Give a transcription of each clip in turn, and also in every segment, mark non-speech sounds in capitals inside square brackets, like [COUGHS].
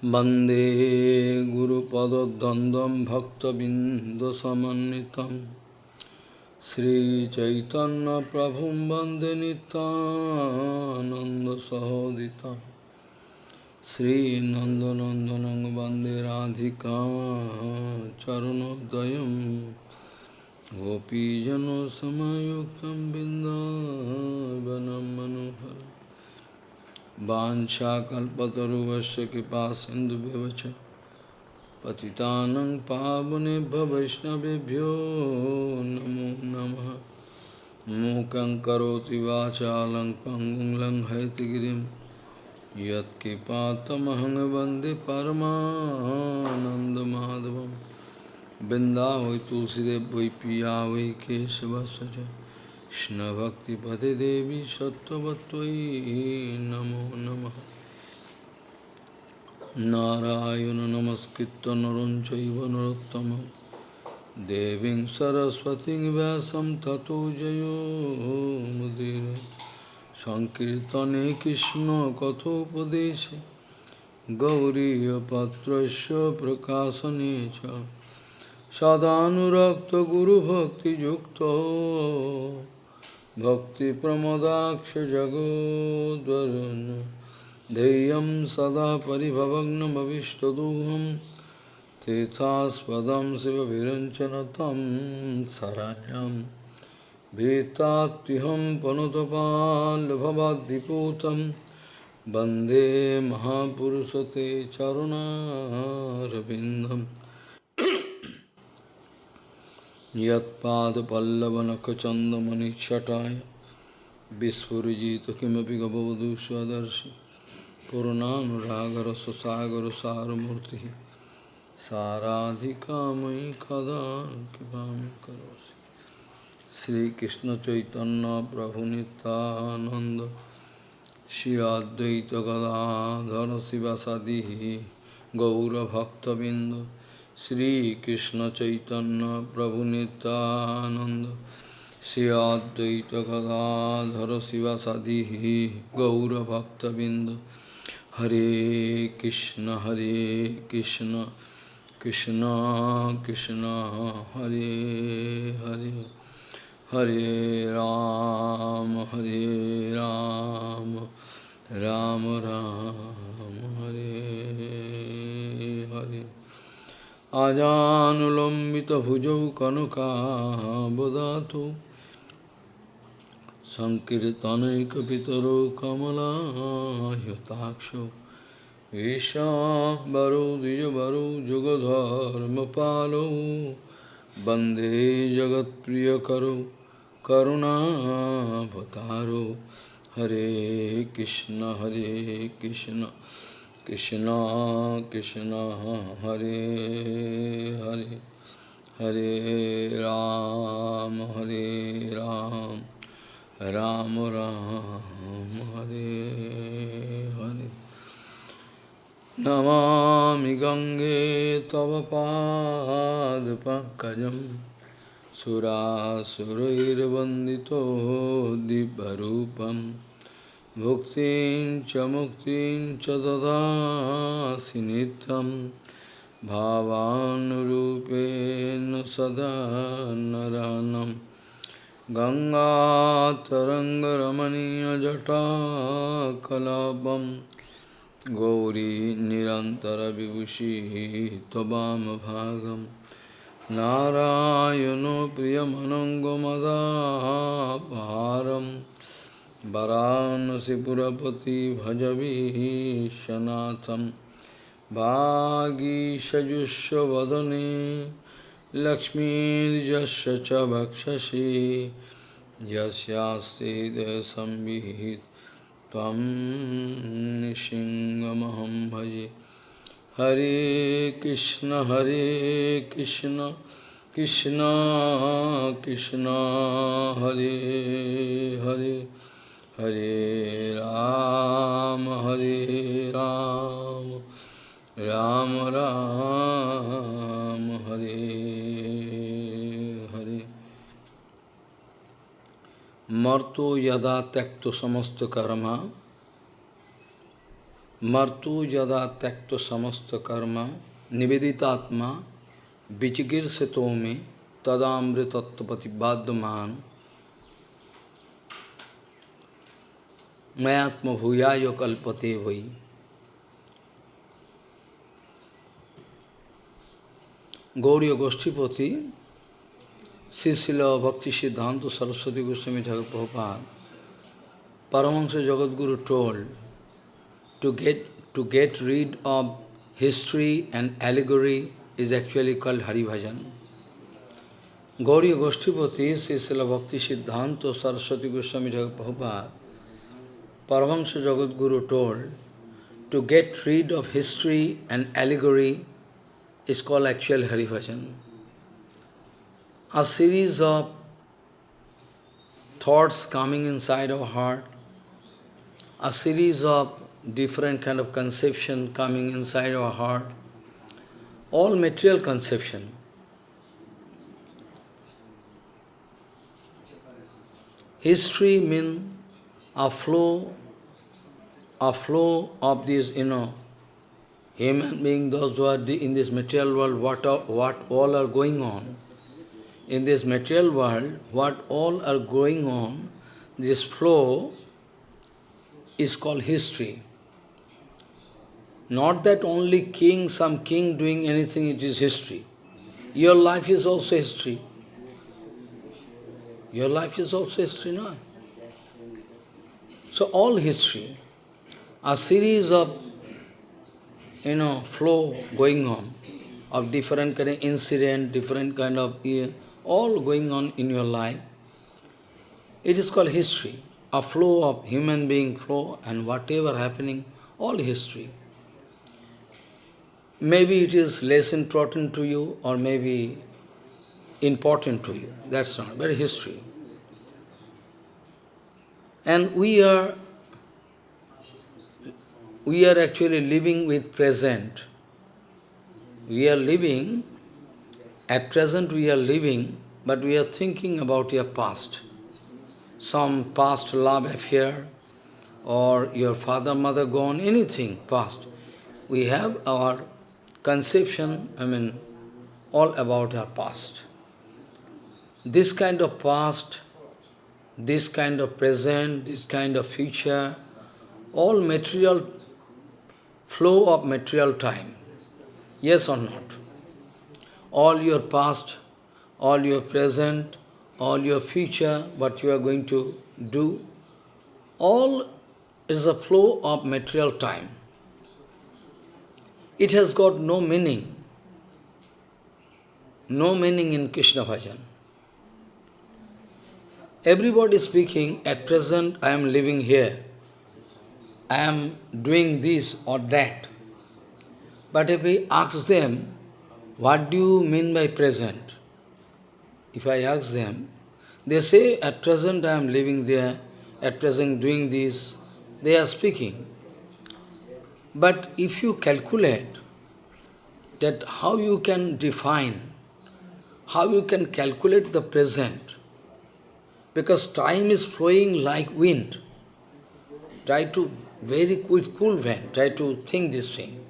Bande Guru Pada Dandam Bhakta Bindasamanitam Sri Chaitanya Prabhu Bande Nanda Sahoditam. Sri Nandanandanang Bande Radhika Charanodayam. Gopijano Samayuktam Bindavanam Manohara वाछाकल्पतरुवश्य कृपा सिन्धुभ्यवच पतितानं पावनेभ्य वैष्णवेभ्यो नमो नमः। मूकं करोति वाचालं पङ्गुं लङ्घयतिगिरिं यत्कृपातमहं वंदे परमानन्दमाधवं वृन्दावै तुलसीदेव वै पिया वै केशवस्य च। কৃষ্ণভক্তিপদে দেবী সত্যবত্যই নমো নম নারায়ণ নমস্কৃত নরঞ্চৈব নরোত্তম দেবী সরস্বতী ব্যাসম তত জয়োমুদীর সংকীর্তনে কৃষ্ণ কথোপদেশে গৌরীপত্র প্রকাশনে চ সদানুরক্ত গুরুভক্তিযুক্ত भक्तिप्रमदाक्षजगोद्वरुन् ध्येयं सदा परिभवग्नमविष्टदोहं तीर्थास्पदं शिवविरञ्चनतं शरण्यं भीतात्युहं पनुतपाल्भवाद्दिपूतं वंदे महापुरुषते चरुणारविन्दम् यत्पादपल्लवनखचन्दमनिच्छटाय। विस्फुरिजित किमपि गबवधू स्वदर्शि पूर्णानुरागरससागरसारमूर्तिः। साराधिका मयि कदा कृपां करोसि श्रीकृष्णचैतन्यप्रभुनितानन्द श्री अद्वैतगदाधर शिवसदिः गौरभक्तबिन्द। श्रीकृष्ण चैतन्य प्रभु नित्यानंद श्री अद्वैत गदाधर शिवसदि गौरभक्तबिंद हरे कृष्ण हरे कृष्ण कृष्ण कृष्ण हरे हरे हरे राम हरे राम राम राम हरे हरे आजानुलम्बितभुजौ कनकाबदातु सङ्कीर्तनैकपितरो कमलायताक्षो ईशाम्बरो द्विजवरो जुगधर्मपालो। वंदे जगत्प्रियकरो करुणाभतारो हरे कृष्ण हरे Krishna. Krishna Krishna Hare Hare Hare Ram Hare Ram Ram Ram Hare Hare Namami Gange Tava Pad Pankajam Surasurairvandito भुक्तिं च मुक्तिं च ददासि नित्यं भावानुरूपेण सदा नरानं। गङ्गातरङ्गरमणीयजटाकलापं गौरी निरन्तरविभूषि त्वमभागम् नारायणो प्रियमनङ्गमदापहारम् वरानसीपुरपति भजवीशनाथम भागीशजुष्वदने लक्ष्मीजश च भक्षसी यस्यास्ते संविहित तम भजे। हरे कृष्ण हरे Krishna Krishna Krishna, Hare Hare. Hare Ram, Hare Ram, Ram Ram, Hare Hare. Marto yada tekto samasto karma martu jada takto samasta karma nivedita vichikir setome tadamritattapati bhuyaya kalpate vai. Gauriya Goshtipati, Srila Bhakti Siddhanta Saraswati Goswami Thakur Prabhupada, Paramahansa Jagadguru told to get, to get rid of history and allegory is actually called Hari Bhajan. Gauriya Goshtipati, Srila Bhakti Siddhanta Saraswati Goswami Thakur Prabhupada, Paramahansa Jagadguru told to get rid of history and allegory is called actual Hari Bhajan. A series of thoughts coming inside our heart, a series of different kind of conception coming inside our heart, all material conception. History means a flow, a flow of this, you know, human being, those who are in this material world, what, are, what all are going on. In this material world, what all are going on, this flow is called history. Not that only king, some king doing anything, it is history. Your life is also history. Your life is also history, no? So all history, a series of, you know, flow going on, of different kind of incident, different kind of, all going on in your life. It is called history, a flow of human being flow and whatever happening, all history. Maybe it is less important to you or maybe important to you. That's not, very history. And we are, we are actually living with present. We are living, at present we are living, but we are thinking about your past. Some past love affair, or your father, mother gone, anything past. We have our conception, I mean, all about our past. This kind of past, this kind of present, this kind of future, all material, flow of material time. Yes or not? All your past, all your present, all your future, what you are going to do, all is a flow of material time it has got no meaning. No meaning in Krishna bhajan. Everybody speaking, at present I am living here. I am doing this or that. But if I ask them, what do you mean by present? If I ask them, they say, at present I am living there, at present doing this, they are speaking. But if you calculate that how you can define, how you can calculate the present, because time is flowing like wind. Try to, very quick, cool van, try to think this thing.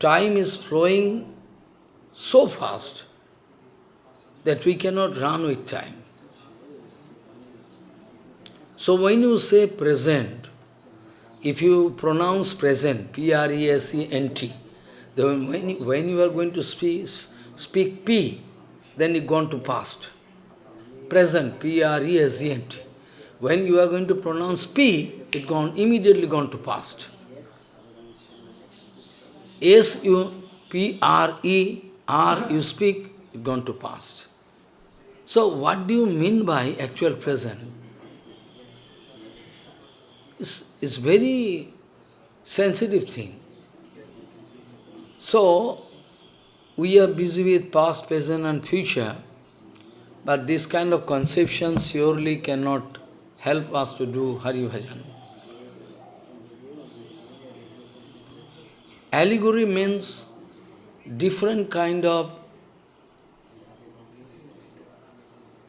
Time is flowing so fast that we cannot run with time. So when you say present, if you pronounce present, P-R-E-S-E-N-T, then when you, when you are going to speak, speak P, then it gone to past. Present, P-R-E-S-E-N-T. When you are going to pronounce P, it gone immediately gone to past. S you P R E R you speak, it gone to past. So what do you mean by actual present? It's, it's very sensitive thing. So, we are busy with past, present and future, but this kind of conception surely cannot help us to do Hari Bhajan. Allegory means different kind of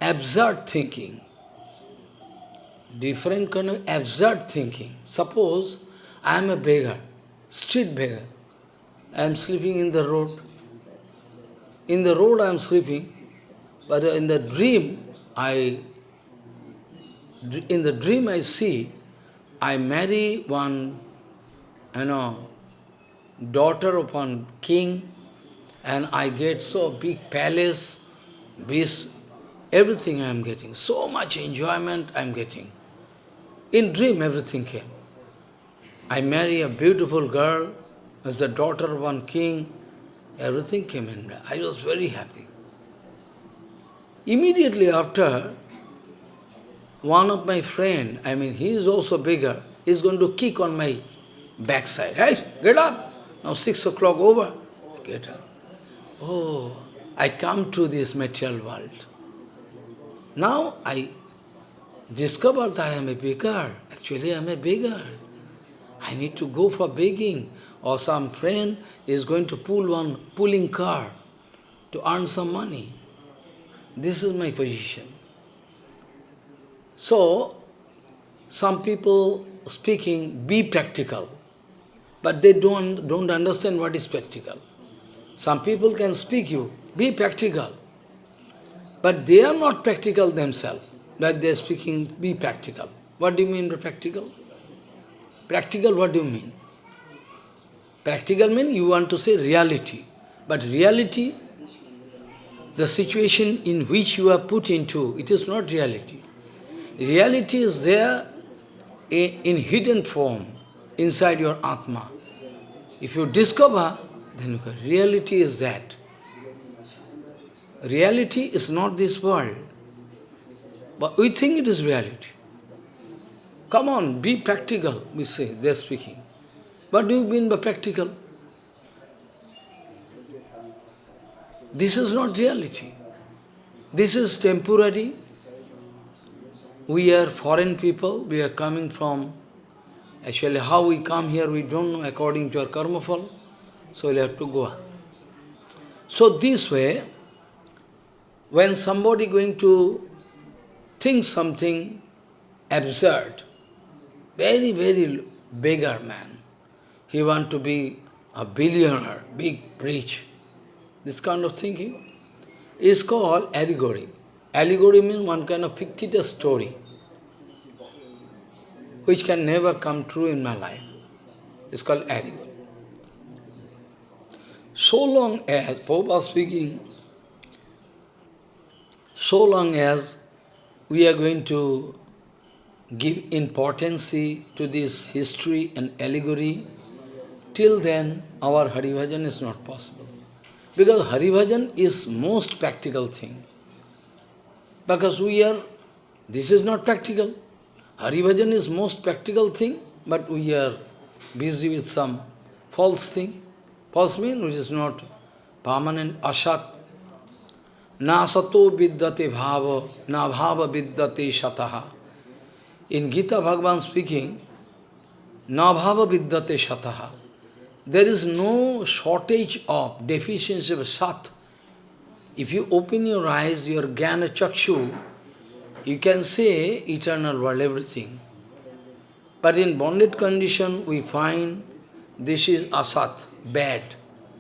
absurd thinking different kind of absurd thinking. Suppose I am a beggar. street beggar. I am sleeping in the road. In the road I am sleeping, but in the dream, I, in the dream I see, I marry one, you know, daughter of one king, and I get so big palace, this, everything I am getting, so much enjoyment I am getting. In dream everything came. I marry a beautiful girl, as the daughter of one king, everything came in. I was very happy. Immediately after, one of my friend, I mean, he is also bigger, he is going to kick on my backside. Hey, get up! Now six o'clock over. Get up. Oh, I come to this material world. Now I discover that I am a beggar. Actually, I am a beggar. I need to go for begging. Or some friend is going to pull one pulling car to earn some money. This is my position. So, some people speaking, be practical, but they don't, don't understand what is practical. Some people can speak you, be practical, but they are not practical themselves, that they are speaking, be practical. What do you mean by practical? Practical, what do you mean? Practical means you want to say reality. But reality, the situation in which you are put into, it is not reality. Reality is there in hidden form inside your Atma. If you discover, then reality is that. Reality is not this world, but we think it is reality. Come on, be practical, we say, they are speaking. What do you mean by practical? This is not reality. This is temporary. We are foreign people, we are coming from, actually how we come here we don't know according to our karma fall, so we'll have to go. So this way, when somebody going to think something absurd, very, very beggar man. He want to be a billionaire, big, rich. This kind of thinking is called allegory. Allegory means one kind of fictitious story, which can never come true in my life. It's called allegory. So long as, Prabhupada speaking, so long as we are going to give importance to this history and allegory, till then our Haribhajan is not possible. Because Haribhajan is most practical thing. Because we are, this is not practical. Haribhajan is most practical thing, but we are busy with some false thing. False means which is not permanent, asat. Na sato vidyate bhava, na bhava vidyate shataha. In Gita Bhagavan speaking, Nabhava vidyate shataha. There is no shortage of deficiency of sat. If you open your eyes, your jnana chakshu, you can say eternal world, everything. But in bonded condition, we find this is asat, bad.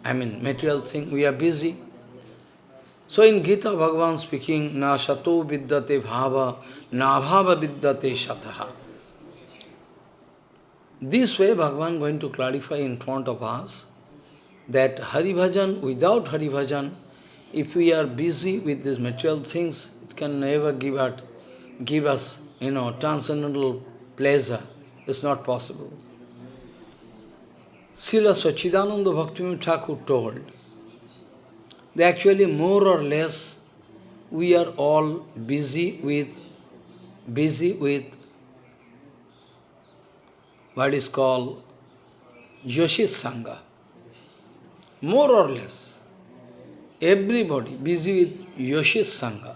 I mean, material thing, we are busy. So in Gita, Bhagavan speaking, na sato vidyate bhava, na bhava vidyate shataha. This way Bhagavan going to clarify in front of us that Hari Bhajan, without Hari Bhajan, if we are busy with these material things, it can never give, out, give us, you know, transcendental pleasure. It's not possible. Srila Sachidananda Bhaktivinoda Thakur told, that actually more or less we are all busy with busy with what is called Yoshit Sangha. More or less, everybody busy with Yoshit Sangha.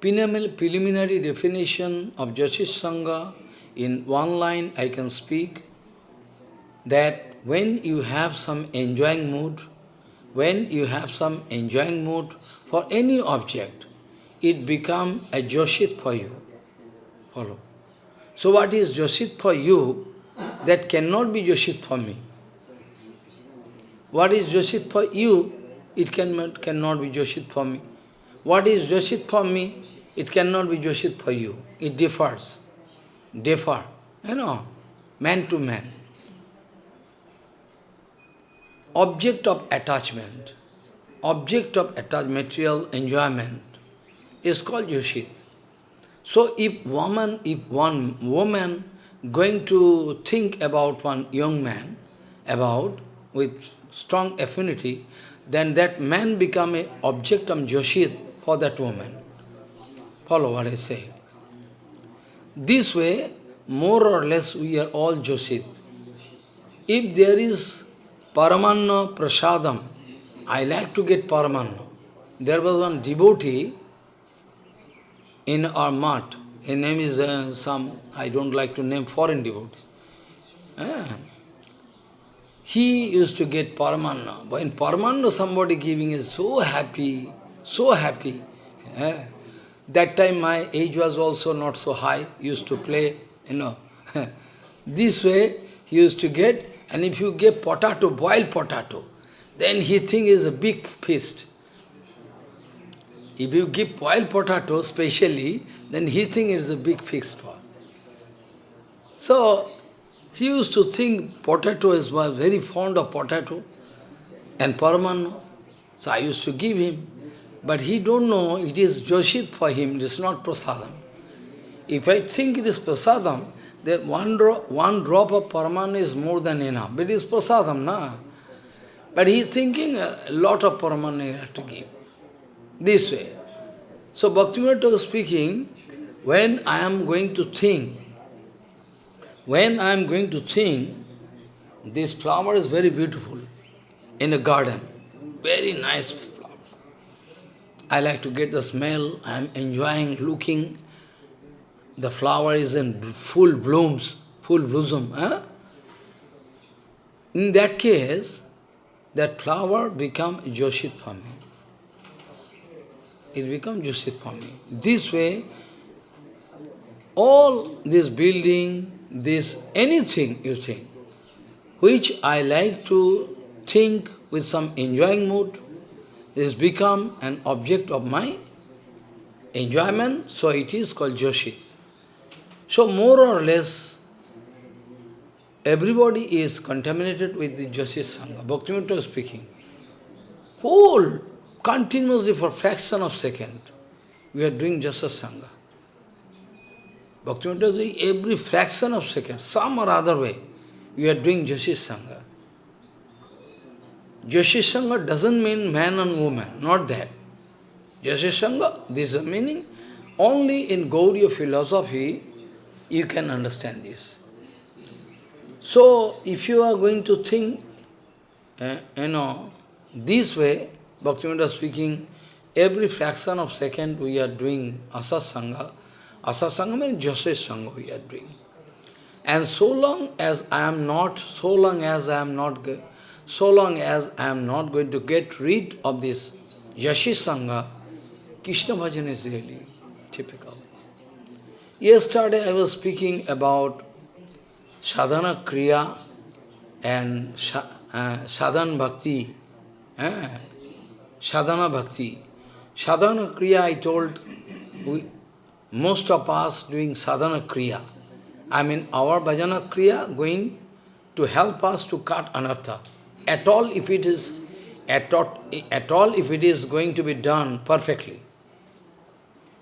Preliminary definition of Yoshit Sangha, in one line I can speak, that when you have some enjoying mood, when you have some enjoying mood for any object, it becomes a Joshit for you. Follow. So what is Joshit for you? that cannot be Joshit for me. What is Joshit for you, it can, cannot be Joshit for me. What is Joshit for me, it cannot be Joshit for you. It differs. Differ. You know, man to man. Object of attachment, object of attachment, material enjoyment is called Joshit. So if woman, if one woman going to think about one young man, about with strong affinity, then that man become an object of Joshit for that woman. Follow what I say. This way, more or less, we are all Joshit. If there is Paramanna Prasadam, I like to get Paramanna. There was one devotee in our mat. His name is uh, some, I don't like to name foreign devotees. Ah. He used to get Paramanna. When Paramanna somebody giving is so happy, so happy. Ah. That time my age was also not so high, used to play, you know. [LAUGHS] this way he used to get, and if you get potato, boiled potato, then he think is a big feast. If you give boiled potato specially, then he think it's a big fixed for. So, he used to think potato is was very fond of potato and Paramanna. So I used to give him. But he don't know it is Joshit for him, it is not prasadam. If I think it is prasadam, then one drop, one drop of Paramanna is more than enough. But it is prasadam, na? But he is thinking a lot of Paramanna you have to give. This way. So Bhaktivinoda speaking, when I am going to think, when I am going to think, this flower is very beautiful in a garden, very nice flower. I like to get the smell, I am enjoying looking, the flower is in full blooms, full blossom. Huh? In that case, that flower become Joshit for me it becomes for me. This way, all this building, this anything you think, which I like to think with some enjoying mood, this become an object of my enjoyment, so it is called Joshit. So more or less, everybody is contaminated with the Joshit Sangha. Bhaktivinoda speaking. Whole continuously for fraction of second, we are doing Jasa Sangha. Bhaktivinoda is doing every fraction of second, some or other way, we are doing Jasi Sangha. Jasi Sangha doesn't mean man and woman, not that. Jasi Sangha, this is meaning. Only in Gauriya philosophy, you can understand this. So, if you are going to think, uh, you know, this way, Bhaktivinoda speaking, every fraction of second we are doing asasanga. Asasanga means Joseph Sangha we are doing. And so long as I am not, so long as I am not, so long as I am not going to get rid of this Yashi Sangha, Krishna Bhajan is really typical. Yesterday I was speaking about sadhana kriya and uh, sadhana bhakti. Eh? Sadhana bhakti. Sadhana kriya, I told, we, most of us doing sadhana kriya. I mean, our bhajana kriya going to help us to cut anartha. At all, if it is, at all, at all, if it is going to be done perfectly.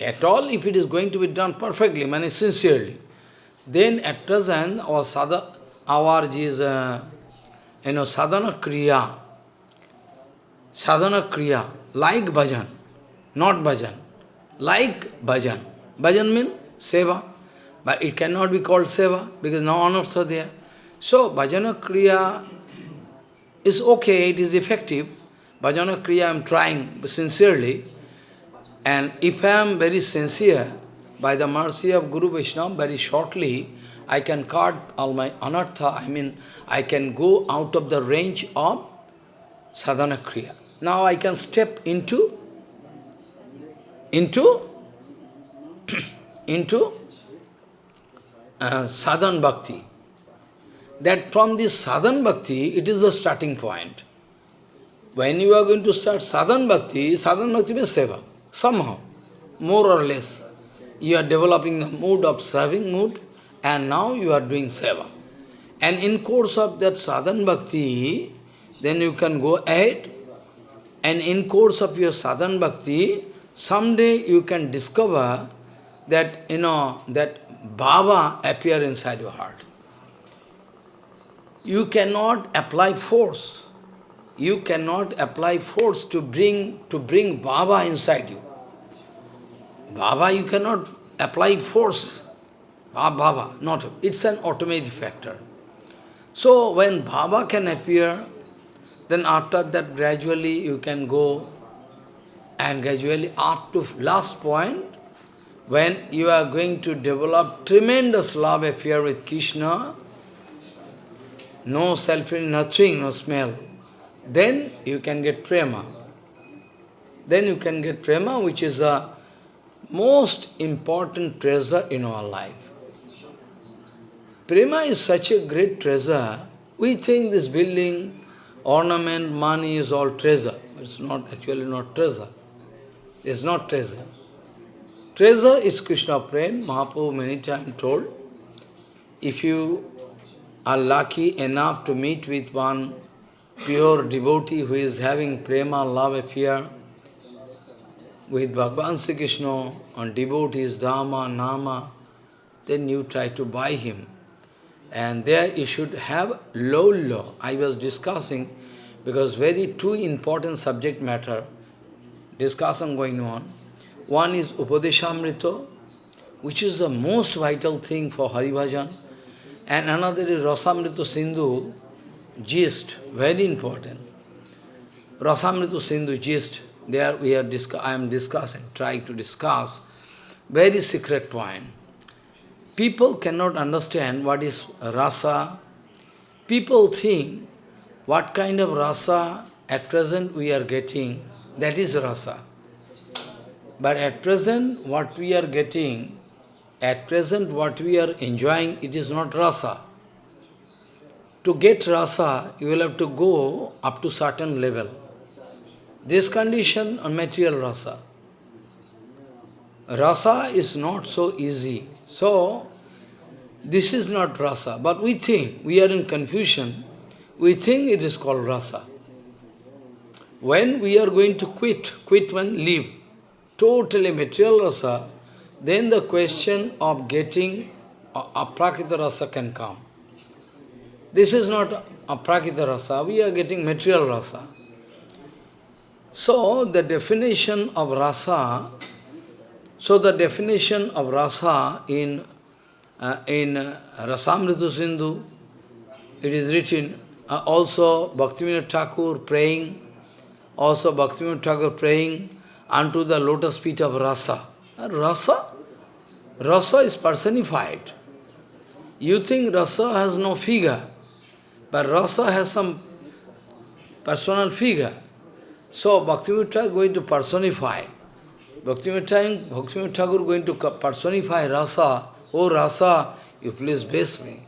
At all, if it is going to be done perfectly, mean sincerely, then at present, our sadhana, our is, uh, you know, sadhana kriya, sadhana kriya, like bhajan, not bhajan, like bhajan. Bhajan means seva, but it cannot be called seva because no anartha there. So bhajana kriya is okay, it is effective. Bhajana kriya I am trying sincerely. And if I am very sincere, by the mercy of Guru Vaishnava, very shortly, I can cut all my anartha, I mean, I can go out of the range of sadhana kriya. Now I can step into, into, [CLEARS THROAT] into uh, sadhan bhakti. that from this sadhan bhakti, it is the starting point. When you are going to start sadhan bhakti, sadhan bhakti means seva, somehow, more or less. You are developing the mood of serving mood, and now you are doing seva. And in course of that sadhan bhakti, then you can go ahead, and in course of your sadhan bhakti, someday you can discover that, you know, that Baba appear inside your heart. You cannot apply force. You cannot apply force to bring, to bring Baba inside you. Baba, you cannot apply force. Ah, Baba, not, it's an automatic factor. So when Baba can appear, then after that gradually you can go and gradually up to last point, when you are going to develop tremendous love affair with Krishna, no selfie, nothing, no smell, then you can get prema. Then you can get prema, which is the most important treasure in our life. Prema is such a great treasure. We think this building, ornament, money is all treasure. It's not actually not treasure. It's not treasure. Treasure is Krishna Prem. Mahaprabhu many times told, if you are lucky enough to meet with one pure devotee who is having prema, love affair with Bhagavan Sri Krishna on devotees, Dharma, Nama, then you try to buy him. And there you should have low law. I was discussing, because very two important subject matter, discussion going on. One is Upadeshamrita, which is the most vital thing for Hari Haribhajan, and another is Rasamrita Sindhu, gist, very important. Rasamrita Sindhu gist, there we are I am discussing, trying to discuss, very secret point. People cannot understand what is rasa. People think what kind of rasa at present we are getting, that is rasa. But at present, what we are getting, at present what we are enjoying, it is not rasa. To get rasa, you will have to go up to certain level. This condition on material rasa. Rasa is not so easy. So, this is not rasa. But we think, we are in confusion, we think it is called rasa. When we are going to quit, quit when leave, totally material rasa, then the question of getting a aprakrita rasa can come. This is not a aprakrita rasa, we are getting material rasa. So, the definition of rasa, so the definition of rasa in, uh, in uh, Sindhu, it is written, uh, also Bhaktivinoda Thakur praying, also Bhaktivinoda Thakur praying, unto the lotus feet of rasa. Rasa? Rasa is personified. You think rasa has no figure, but rasa has some personal figure. So Bhaktivinoda Thakur going to personify. Bhaktivinoda Thakur going to personify rasa. Oh rasa, you please bless me.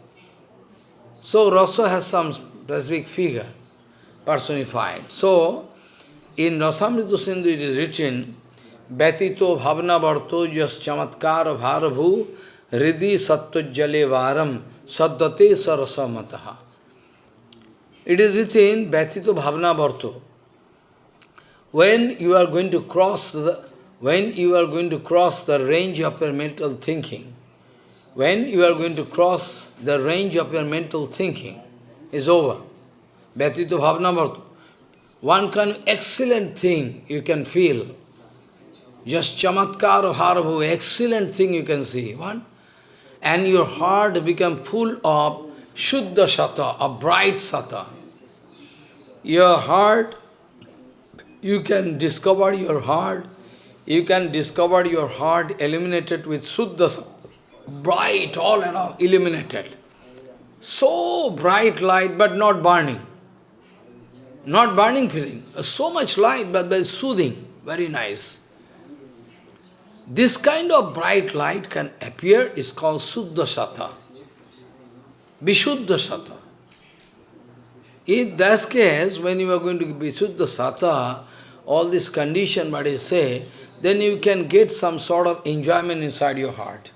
So rasa has some specific figure, personified. So, in Rasamrita Sindhu it is written, Vyatito bhavna varto jas chamatkar bharabhu ridi sattva varam saddate sarasamataha. It is written, Vyatito bhavna varto. When you are going to cross the when you are going to cross the range of your mental thinking, when you are going to cross the range of your mental thinking, is over. Vyatito bhavna one kind of excellent thing you can feel. Just chamatkar harabhu, excellent thing you can see. One, and your heart become full of shuddha sata, a bright sata. Your heart, you can discover your heart, you can discover your heart illuminated with shuddha bright all around, illuminated. So bright light, but not burning. Not burning feeling, so much light, but very soothing, very nice. This kind of bright light can appear, is called Suddha Sata. Vishuddha. In that case, when you are going to be Suddha all this condition, what I say, then you can get some sort of enjoyment inside your heart.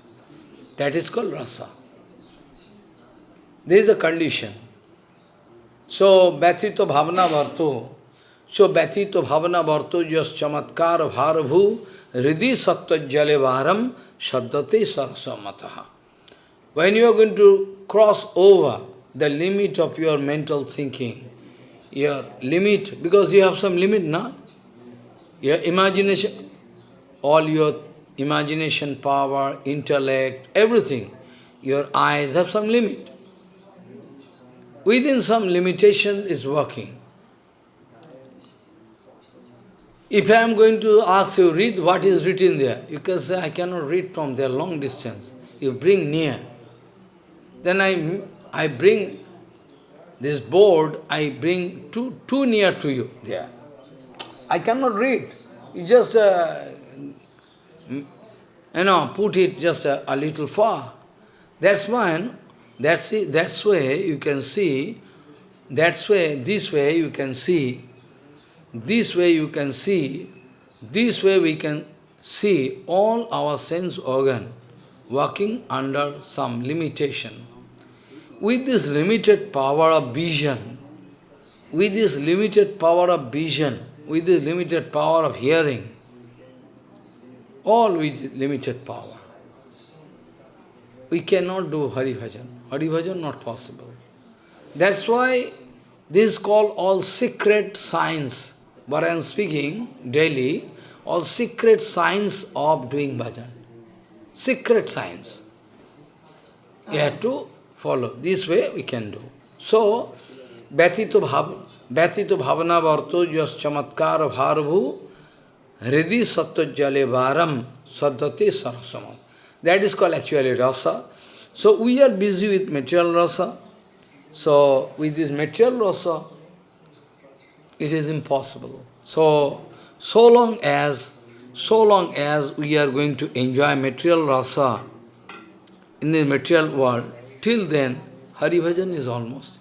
That is called rasa. This is a condition. So, Bhatito Bhavana Varto, so Bhatito Bhavana Varto jas chamatkar bharabhu ridi sattva jale varam shaddate sarasamataha. When you are going to cross over the limit of your mental thinking, your limit, because you have some limit, na? Your imagination, all your imagination power, intellect, everything, your eyes have some limit. Within some limitation is working. If I am going to ask you, read what is written there, you can say, I cannot read from there, long distance. You bring near. Then I, I bring this board, I bring too, too near to you. Yeah. I cannot read. You just, uh, Hmm? you know, put it just a, a little far. That's why, that's, it, that's way you can see, that's way, this way you can see, this way you can see, this way we can see all our sense organ working under some limitation. With this limited power of vision, with this limited power of vision, with this limited power of hearing, all with limited power. We cannot do Hari Bhajan. Hari Bhajan not possible. That's why this is called all secret science. What I am speaking daily, all secret science of doing bhajan. Secret science. You have to follow. This way we can do. So, bhav, Vyatito bhavana varto jas chamatkar bharabhu hridi sattva jale varam saddhati sarasama. That is called actually rasa. So we are busy with material rasa. So with this material rasa, it is impossible. So, so long as, so long as we are going to enjoy material rasa in the material world, till then, Hari Bhajan is almost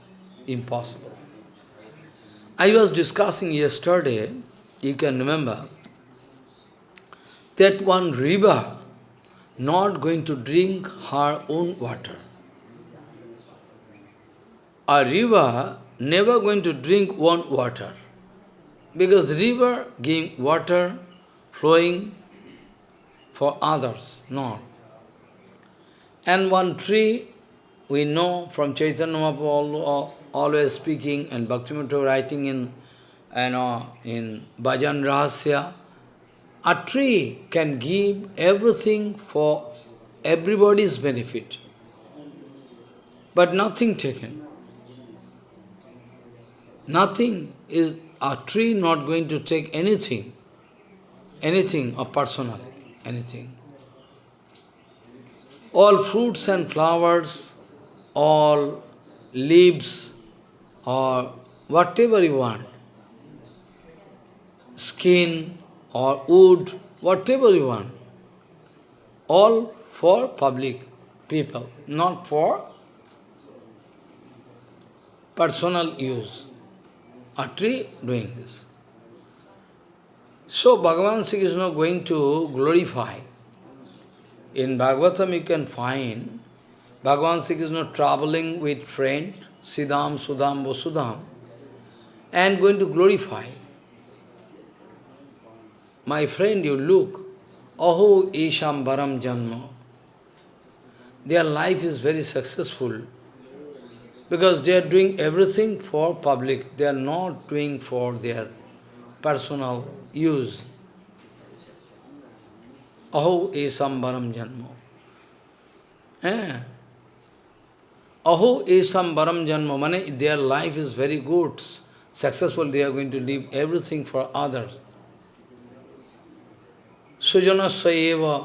impossible. I was discussing yesterday, you can remember, that one river not going to drink her own water. A river never going to drink one water. Because river giving water flowing for others, not. And one tree, we know from Chaitanya Mahaprabhu always speaking and Bhaktivinoda writing in, you know, in Bhajan Rahasya, a tree can give everything for everybody's benefit, but nothing taken. Nothing is a tree not going to take anything, anything of personal, anything. All fruits and flowers, all leaves, or whatever you want, skin or wood, whatever you want, all for public people, not for personal use a tree doing this. So Bhagavan Sri Krishna going to glorify. In Bhagavatam you can find Bhagavan Sri Krishna traveling with friend, Siddham, Sudham, Vasudham, and going to glorify. My friend, you look, Aho Isham Baram Janma. Their life is very successful. Because they are doing everything for public, they are not doing for their personal use. Aho Isham baram janmo. Eh? Aho esam baram janmo, means their life is very good, successful, they are going to leave everything for others. Sujanasya eva,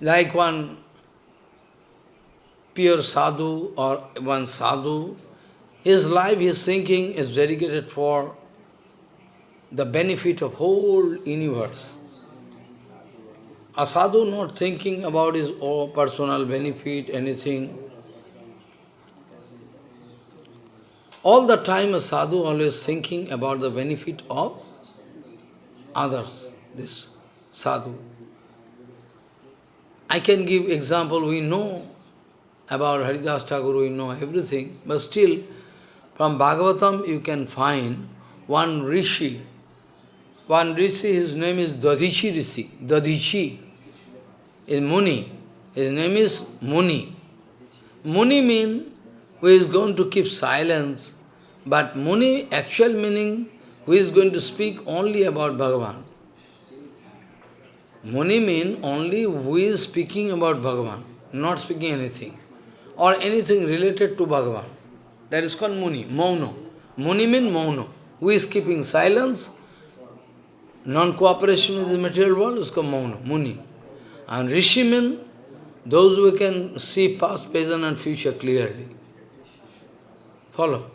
like one pure sadhu or one sadhu, his life, his thinking is dedicated for the benefit of whole universe. A sadhu not thinking about his own personal benefit, anything. all the time a sadhu always thinking about the benefit of others, this sadhu. I can give example, we know about Haridas Thakur, we know everything, but still, from Bhagavatam you can find one rishi, one rishi, his name is Dadichi Rishi, Dadichi, is Muni, his name is Muni. Muni means who is going to keep silence, but Muni, actual meaning, who is going to speak only about Bhagavan. Muni means only who is speaking about Bhagavan, not speaking anything, or anything related to Bhagavan. That is called Muni, Mauna. Muni means Mauna. Who is keeping silence, non-cooperation with the material world is called Mauna, Muni. And Rishi means those who can see past, present and future clearly. Follow.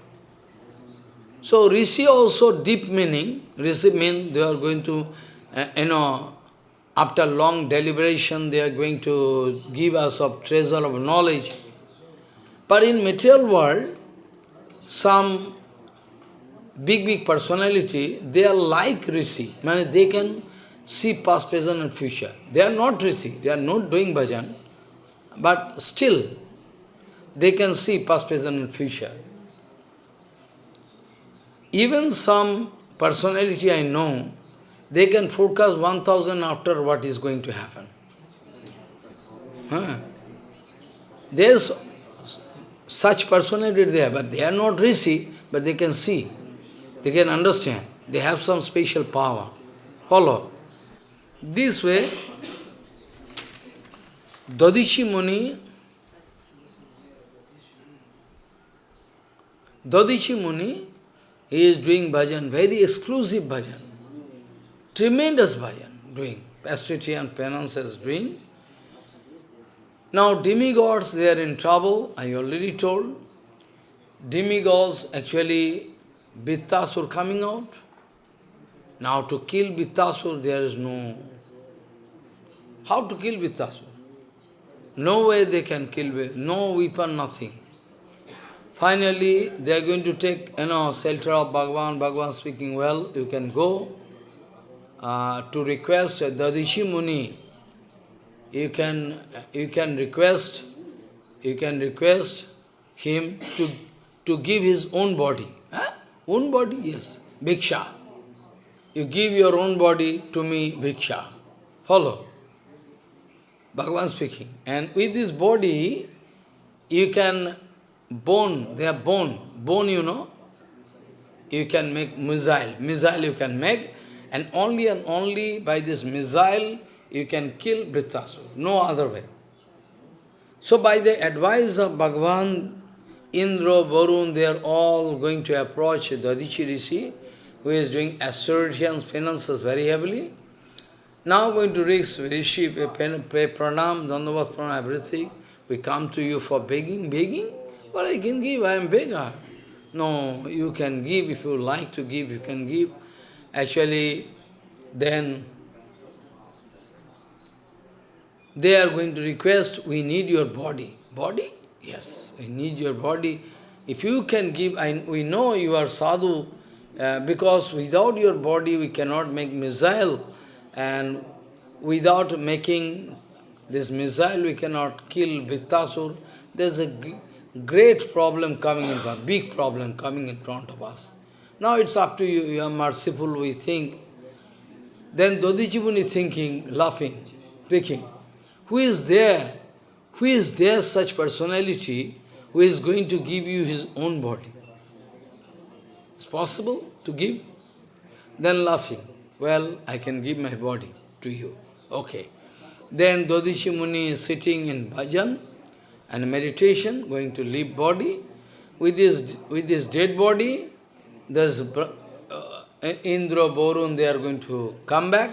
So Rishi also deep meaning, Rishi means they are going to, uh, you know, after long deliberation they are going to give us a treasure of knowledge. But in material world, some big, big personality, they are like Rishi. I mean, they can see past, present and future. They are not Rishi, they are not doing bhajan, but still, they can see past, present and future. Even some personality I know, they can forecast 1000 after what is going to happen. Huh? There's such personality there, but they are not Rishi, but they can see, they can understand. They have some special power. Follow. This way, Dadichi Muni, Dadichi Muni, he is doing bhajan, very exclusive bhajan. Tremendous bhajan doing. Austerity and penance is doing. Now demigods, they are in trouble, I already told. Demigods, actually, Vittasur coming out. Now to kill Vittasur, there is no... How to kill Vittasur? No way they can kill, no weapon, nothing. Finally, they are going to take, you know, shelter of Bhagavan, Bhagavan speaking well, you can go uh, to request the Rishi Muni, you can, you can request, you can request him to, to give his own body. Huh? Own body? Yes. Bhiksha. You give your own body to me, Bhiksha. Follow. Bhagavan speaking. And with this body, you can bone, they are bone, bone you know, you can make missile, missile you can make, and only and only by this missile you can kill Vritasura, no other way. So by the advice of Bhagavan, Indra, Varun, they are all going to approach Dadichi Rishi, who is doing austerity and finances very heavily. Now going to reach Rishi, pay pranam, dandavat pranam, everything. We come to you for begging, begging. But I can give, I am beggar. No, you can give, if you like to give, you can give. Actually, then they are going to request, we need your body. Body? Yes, we need your body. If you can give, I, we know you are sadhu, uh, because without your body we cannot make missile, and without making this missile we cannot kill Vittasur. There's a great problem coming in front, big problem coming in front of us. Now it's up to you, you are merciful, we think. Then Dodijibun is thinking, laughing, speaking. Who is there? Who is there such personality who is going to give you his own body? It's possible to give? Then laughing, well, I can give my body to you. Okay. Then Dadichi Muni is sitting in bhajan, and meditation, going to leave body. With this, with this dead body, there's uh, Indra, Borun, they are going to come back.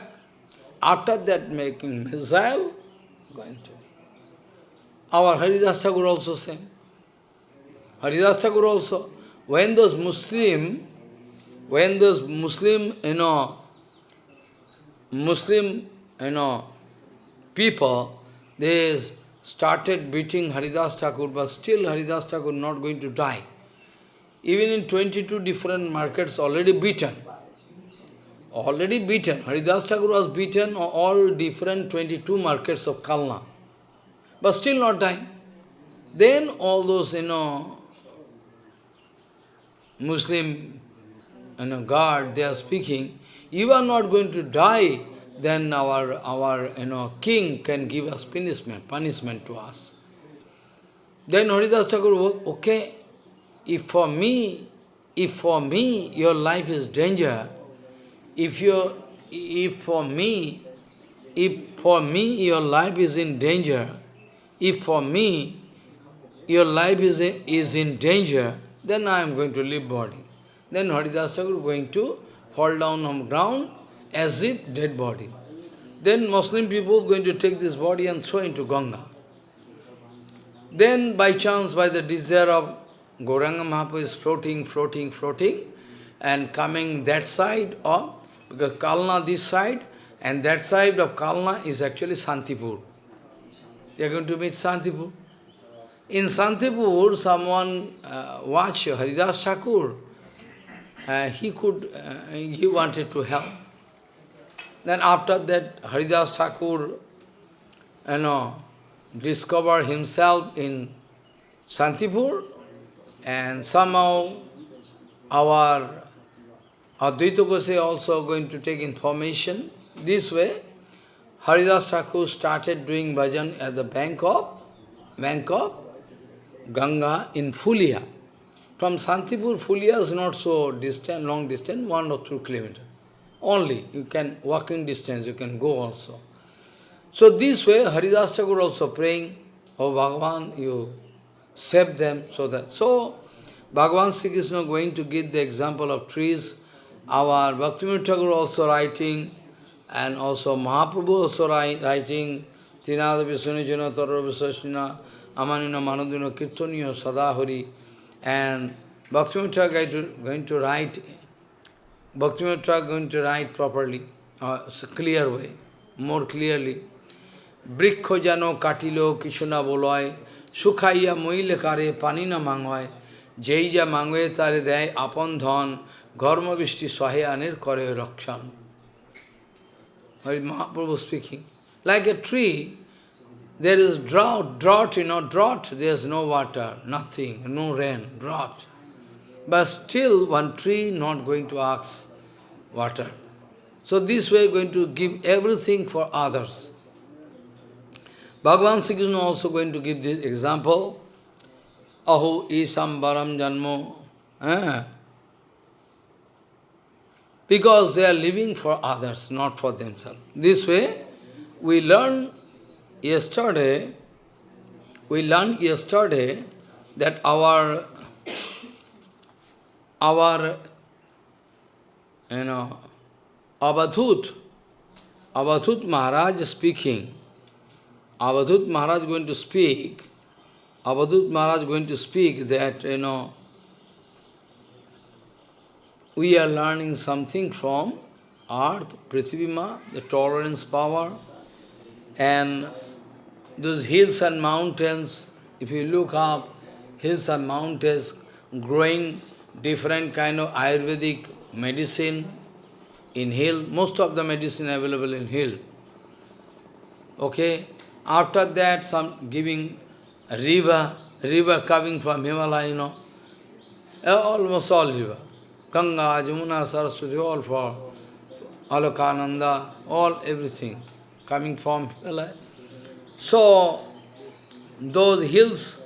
After that, making missile, going to. Our Haridas Thakur also same. Haridas Thakur also. When those Muslim, when those Muslim, you know, Muslim, you know, people, they started beating Haridas Thakur, but still Haridas Thakur not going to die. Even in 22 different markets already beaten. Already beaten. Haridas Thakur was beaten all different 22 markets of Kalna. But still not dying. Then all those, you know, Muslim you know, guard, they are speaking, you are not going to die, then our, our you know, king can give us punishment, punishment to us. Then Haridas Thakur, oh, okay, if for me, if for me your life is danger, if you, if for me, if for me your life is in danger, if for me your life is, is in danger, then I am going to leave body. Then Haridas Thakur going to fall down on ground as if dead body. Then Muslim people going to take this body and throw into Ganga. Then by chance, by the desire of Gauranga Mahaprabhu is floating, floating, floating, and coming that side of, because Kalna this side, and that side of Kalna is actually Santipur. They are going to meet Santipur. In Santipur, someone uh, watch Haridas Thakur. Uh, he could, uh, he wanted to help. Then after that, Haridas Thakur, you know, discovered himself in Santipur, and somehow our Advaita Gosai also going to take information. This way, Haridas Thakur started doing bhajan at the bank of, bank of Ganga in Fulia. From Santipur, Fulia is not so distant, long distance, one or two kilometers. Only, you can, walking distance, you can go also. So this way, Haridas Thakur also praying, Oh Bhagavan, you save them, so that. So, Bhagavan Sri Krishna going to give the example of trees. Our Bhaktivinoda Thakur also writing, and also Mahaprabhu also writing, Tinada Visunijana Tara Visasnina, Amanina Manadina Kirtaniya Sadahari, and Bhaktivinoda Thakur going to write, Bhaktivinoda Thakur going to write properly, uh, clear way, more clearly. বৃক্ষ যেন কাটিল কিছু না বলয় শুকাইয়া মইলে কারে পানি না মাঙ্গয় যেই যা মাঙ্গে তারে দেয় আপন ধন ঘর্মবৃষ্টি সহে আনের করে রক্ষণ Mahaprabhu speaking. Like a tree, there is drought, drought, you know, drought, there is no water, nothing, no rain, drought. But still one tree not going to ask water. So this way going to give everything for others. Bhagavan Sri Krishna also going to give this example. Aho isam baram janmo. Eh? Because they are living for others, not for themselves. This way, we learned yesterday, we learned yesterday that our, our, you know, Avadhut, Avadhut Maharaj speaking, Avadhut Maharaj going to speak, Avadhut Maharaj going to speak that, you know, we are learning something from earth, Prithivima, the tolerance power, and those hills and mountains, if you look up, hills and mountains growing different kind of Ayurvedic medicine in hill, most of the medicine available in hill. Okay, after that, some giving river, river coming from Himalaya, you know, eh, almost all river. Ganga, Jamuna, Saraswati, all for Alaknanda, all everything coming from Himalaya. So, those hills,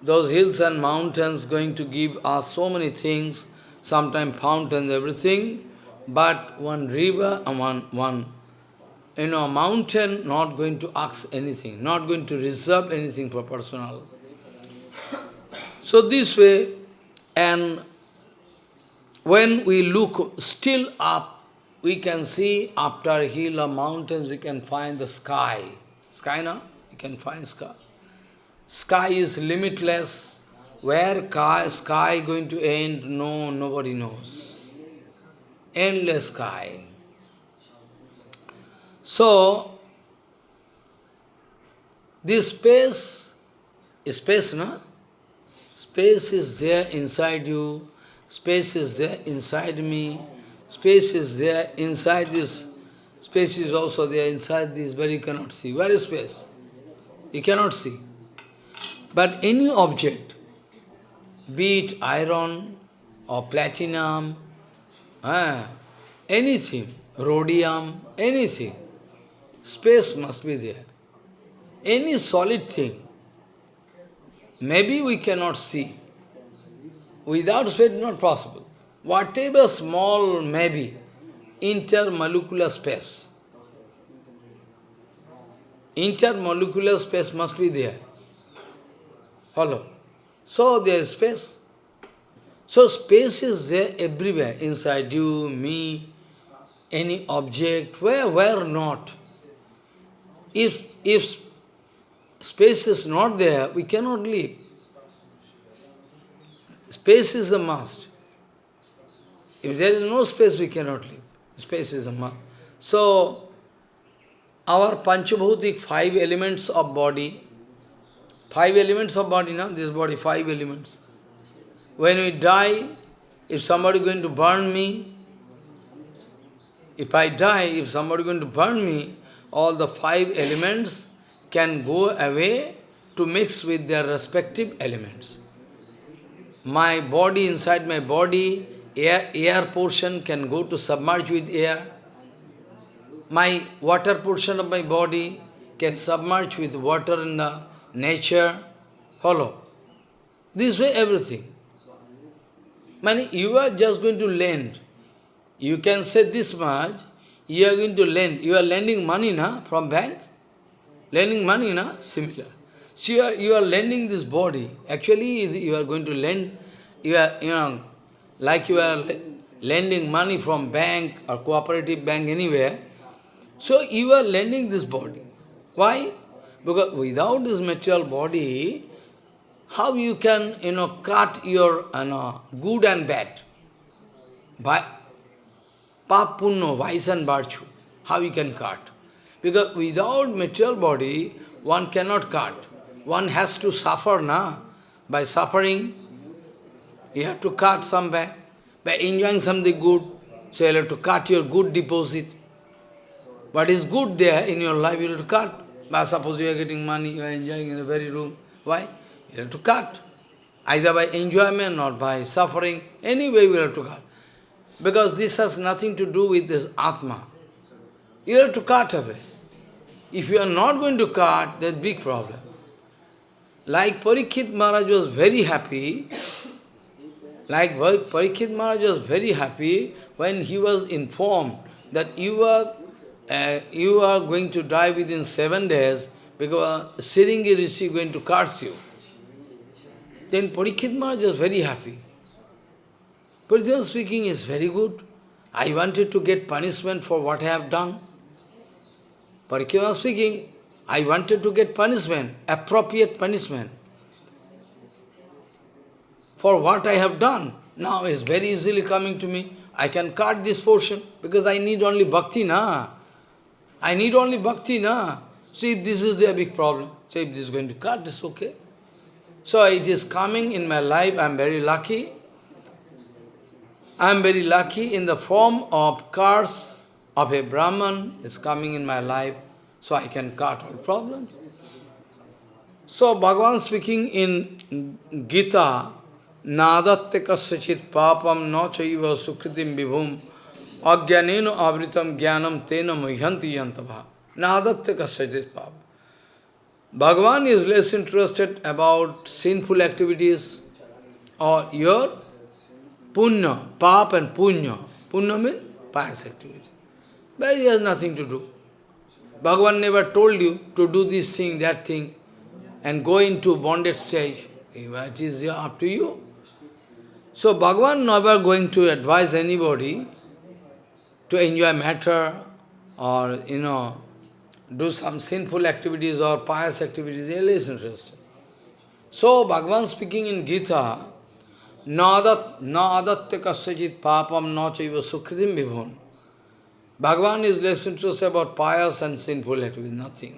those hills and mountains going to give us so many things, sometimes fountains, everything, but one river and one, one you know, mountain not going to ask anything, not going to reserve anything for personal. So this way, and when we look still up, we can see after hill or mountains, we can find the sky. Sky, no? You can find sky. Sky is limitless. Where sky going to end, no, nobody knows. Endless sky. So, this space, space, no? space is there inside you, space is there inside me, space is there inside this, space is also there inside this, but you cannot see. Where is space? You cannot see. But any object, be it iron or platinum, ah, anything, rhodium, anything, space must be there. Any solid thing, maybe we cannot see. Without space, not possible. Whatever small maybe, intermolecular space. Intermolecular space must be there. Follow? So there is space. So space is there everywhere, inside you, me, any object, where, where not. If, if space is not there, we cannot live. Space is a must. If there is no space, we cannot live. Space is a must. So, our Panchabhutik, five elements of body, five elements of body now, this body, five elements. When we die, if somebody is going to burn me, if I die, if somebody is going to burn me, all the five elements can go away to mix with their respective elements. My body, inside my body, air, air portion can go to submerge with air. My water portion of my body can submerge with water in the nature. Follow. This way everything. Man, you are just going to lend. You can say this much, you are going to lend. You are lending money na, from bank. Lending money, na? Similar. So you are, you are lending this body. Actually, you are going to lend, you are, you know, like you are lending money from bank or cooperative bank anywhere. So you are lending this body. Why? Because without this material body, how you can, you know, cut your, you know, good and bad? By pap, punno, vice and virtue. How you can cut? Because without material body, one cannot cut. One has to suffer, na? By suffering, you have to cut somewhere. By enjoying something good, so you have to cut your good deposit. What is good there in your life, you have to cut. But suppose you are getting money, you are enjoying in the very room. Why? You have to cut. Either by enjoyment or by suffering. Anyway, you have to cut. Because this has nothing to do with this Atma. You have to cut away. If you are not going to cut, there's big problem. Like Parikshit Maharaj was very happy, like Parikshit Maharaj was very happy when he was informed that you are, uh, you are going to die within seven days because Shringi Rishi is going to curse you. Then Parikshit Maharaj was very happy. Parikshit speaking is very good. I wanted to get punishment for what I have done. Parikshit speaking, I wanted to get punishment, appropriate punishment for what I have done. Now is very easily coming to me. I can cut this portion because I need only bhakti, na. I need only bhakti, na. See if this is the big problem. See if this is going to cut, it's okay. So it is coming in my life, I am very lucky. I am very lucky in the form of curse of a Brahman is coming in my life, so I can cut all problems. So Bhagavan speaking in Gita, Nadatte kasyachit papam na chaiva sukritim vibhum ajnaneno avritam jnanam tena muhyanti yantava. Nadatte kasyachit papam. Bhagavan is less interested about sinful activities or your punya, pap and punya. Punya means pious activity. But he has nothing to do. Bhagavan never told you to do this thing, that thing, and go into bonded stage. It is up to you. So Bhagavan never going to advise anybody to enjoy matter or, you know, do some sinful activities or pious activities, he is. So, Bhagavan speaking in Gita, नदत्त कस्यचित पापम न चैव सुखदिम विभुन। Bhagavan is lesson to say about pious and sinful it which nothing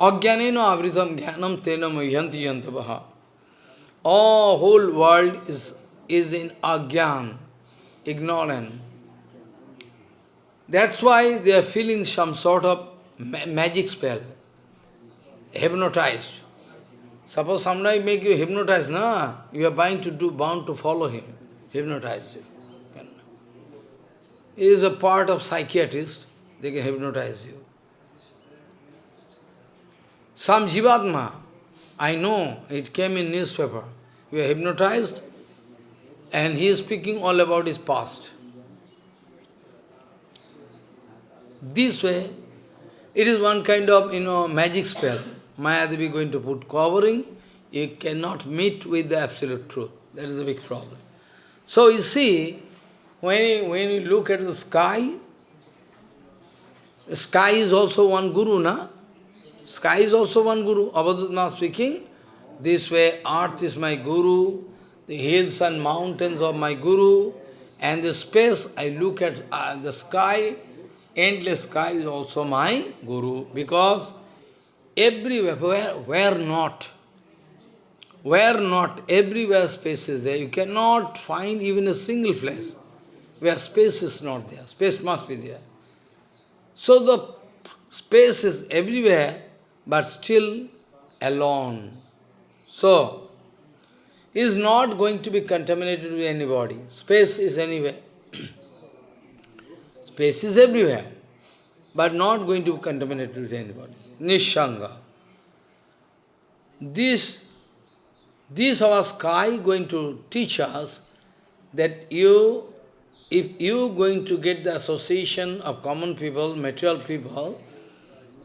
अज्ञान आवृतम ज्ञानम तेनम यंत्र यंत्र whole world is is in अज्ञान ignorant that's why they are feeling some sort of magic spell hypnotised Suppose somebody make you hypnotized, na? You are bound to do, bound to follow him, hypnotize you. He is a part of psychiatrist, they can hypnotize you. Some jivatma, I know, it came in newspaper. You are hypnotized, and he is speaking all about his past. This way, it is one kind of, you know, magic spell. Mayadevi going to put covering, you cannot meet with the absolute truth. That is the big problem. So you see, when you, when you look at the sky, the sky is also one guru, na? Sky is also one guru. Abhadutna speaking, this way, earth is my guru, the hills and mountains are my guru, and the space, I look at uh, the sky, endless sky is also my guru, because everywhere, where, not, where not, everywhere space is there. You cannot find even a single place where space is not there. Space must be there. So the space is everywhere, but still alone. So, is not going to be contaminated with anybody. Space is anywhere. [CLEARS THROAT] Space is everywhere, but not going to be contaminated with anybody. Nishanga. This, this our sky going to teach us that you, if you going to get the association of common people, material people,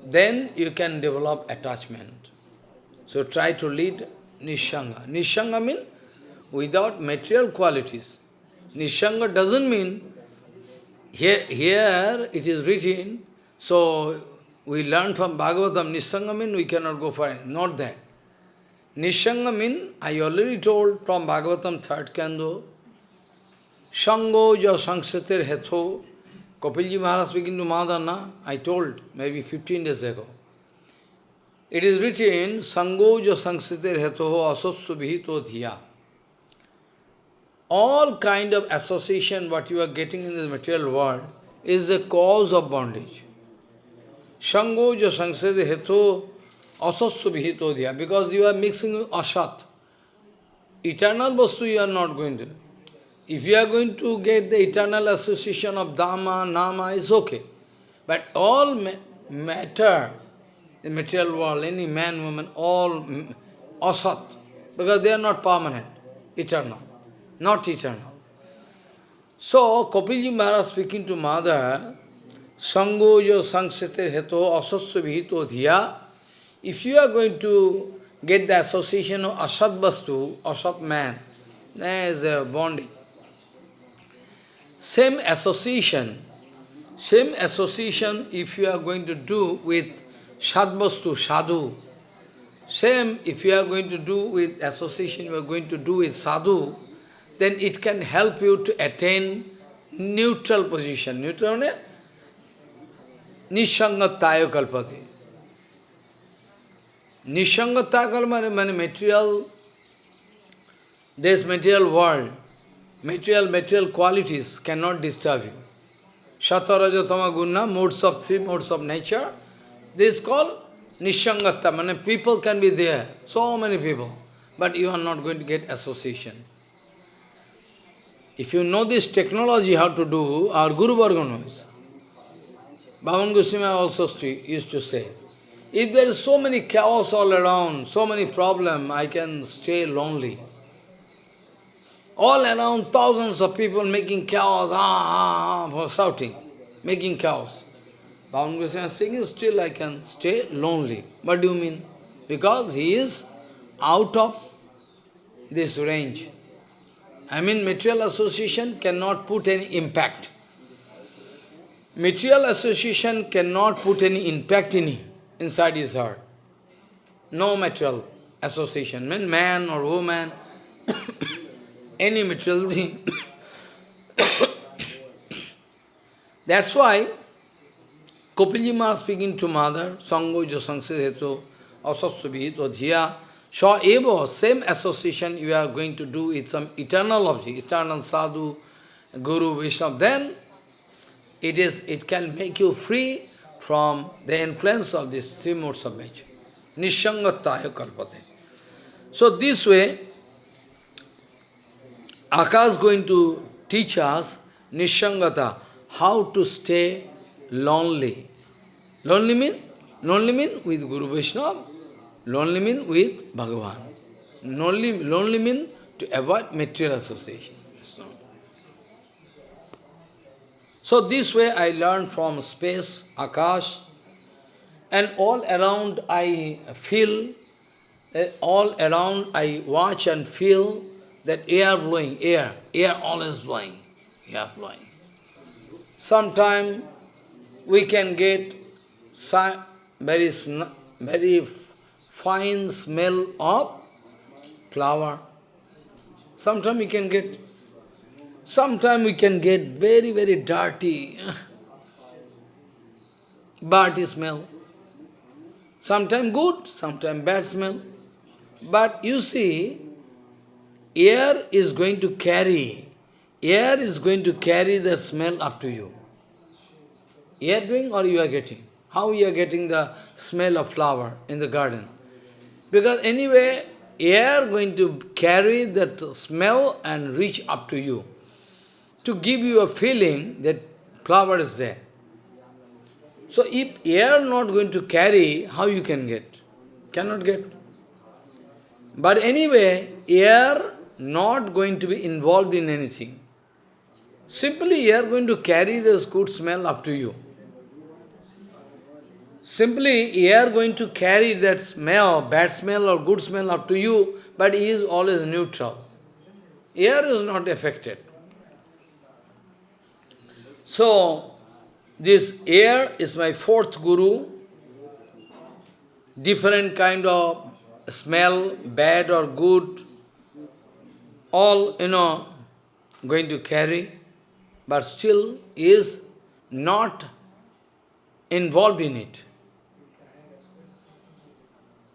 then you can develop attachment. So try to lead Nishanga. Nishanga means without material qualities. Nishanga doesn't mean, here, here it is written, so we learn from Bhagavatam, Nishanga means we cannot go for it. Not that. Nishanga means, I already told from Bhagavatam third kando, Shango ja sangshatir hetho, Kapilji Maharaj speaking to Madana, I told maybe 15 days ago. It is written, Sangoja Sangsritir Hetoho Asotsu Vihito. All kind of association what you are getting in the material world is the cause of bondage. Sangoja Sangsritir Heto Asotsu Vihito Dhiya. Because you are mixing with Asat. Eternal Vastu you are not going to. If you are going to get the eternal association of Dhamma, Nama, is okay. But all ma matter, the material world, any man, woman, all asat, because they are not permanent, eternal, not eternal. So, Kapilji Maharaj speaking to mother, Sangshatir Heto Asasya Dhiya, if you are going to get the association of Asat Vastu, Asat man, there is a bonding. Same association, same association if you are going to do with Sadvastu, Sadhu, same if you are going to do with association you are going to do with Sadhu, then it can help you to attain neutral position. Neutral Nishangataya kalpati. Nishangataya kalpati means material, this material world, material, material qualities cannot disturb you. Shatarajatama guna, modes of three modes of nature, this is called Nishangata, many people can be there, so many people, but you are not going to get association. If you know this technology, how to do, our Guru Varga knows. Bhavan Goswami also used to say, if there is so many chaos all around, so many problems, I can stay lonely. All around thousands of people making chaos, ah, ah, ah, shouting, making chaos. Bhavan Goswami is saying, still I can stay lonely. What do you mean? Because he is out of this range. I mean, material association cannot put any impact. Material association cannot put any impact in inside his heart. No material association, mean man or woman, [COUGHS] any material thing. [COUGHS] That's why Kapilji Maharaj speaking to mother, Sango jo sangsideto, asasubhito dhiya, so evo, same association you are going to do with some eternal object, eternal sadhu, guru, Vishnu, then it is it can make you free from the influence of these three modes of nature. Nishangataya kalpate. So this way, Akash is going to teach us Nishangata, how to stay lonely. Lonely mean? Lonely mean with Guru Vaishnava, lonely mean with Bhagavan. Lonely, lonely mean to avoid material association. So this way I learned from space, Akash, and all around I feel, uh, all around I watch and feel that air blowing, air, air always blowing, air blowing. Sometime we can get very, very fine smell of flower. Sometimes we can get Sometimes we can get very, very dirty, dirty smell. Sometimes good, sometimes bad smell. But you see, air is going to carry, air is going to carry the smell up to you. Air doing or you are getting? How you are getting the smell of flower in the garden? Because anyway, air going to carry that smell and reach up to you to give you a feeling that flower is there. So if air not going to carry, how you can get? Cannot get. But anyway, air not going to be involved in anything. Simply air going to carry this good smell up to you. Simply air going to carry that smell, bad smell or good smell up to you, but he is always neutral. Air is not affected. So, this air is my fourth guru, different kind of smell, bad or good, all, you know, going to carry, but still is not involved in it.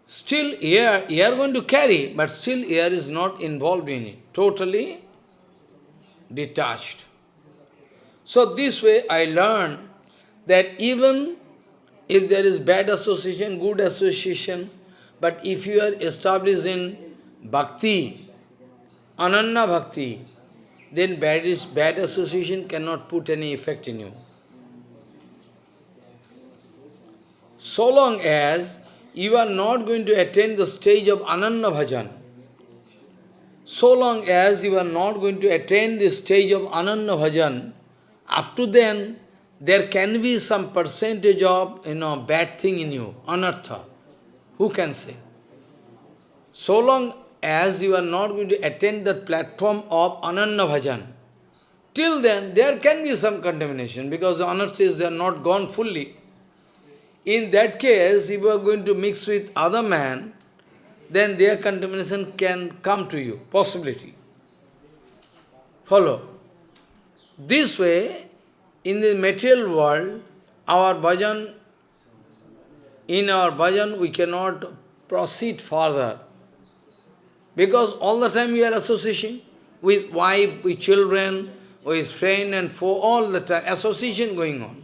Still air, air going to carry, but still air is not involved in it, totally detached. So this way I learned that even if there is bad association, good association, but if you are established in bhakti, ananya bhakti, then bad, is, bad association cannot put any effect in you. So long as you are not going to attain the stage of ananya bhajan, so long as you are not going to attain the stage of ananya bhajan, up to then, there can be some percentage of, you know, bad thing in you, anartha. Who can say? So long as you are not going to attend the platform of ananya bhajan, till then there can be some contamination because the anarthas they are not gone fully. In that case, if you are going to mix with other man, then their contamination can come to you, possibility. Follow? This way, in the material world, our bhajan, in our bhajan, we cannot proceed further. Because all the time we are association with wife, with children, with friend and for all the time, association going on.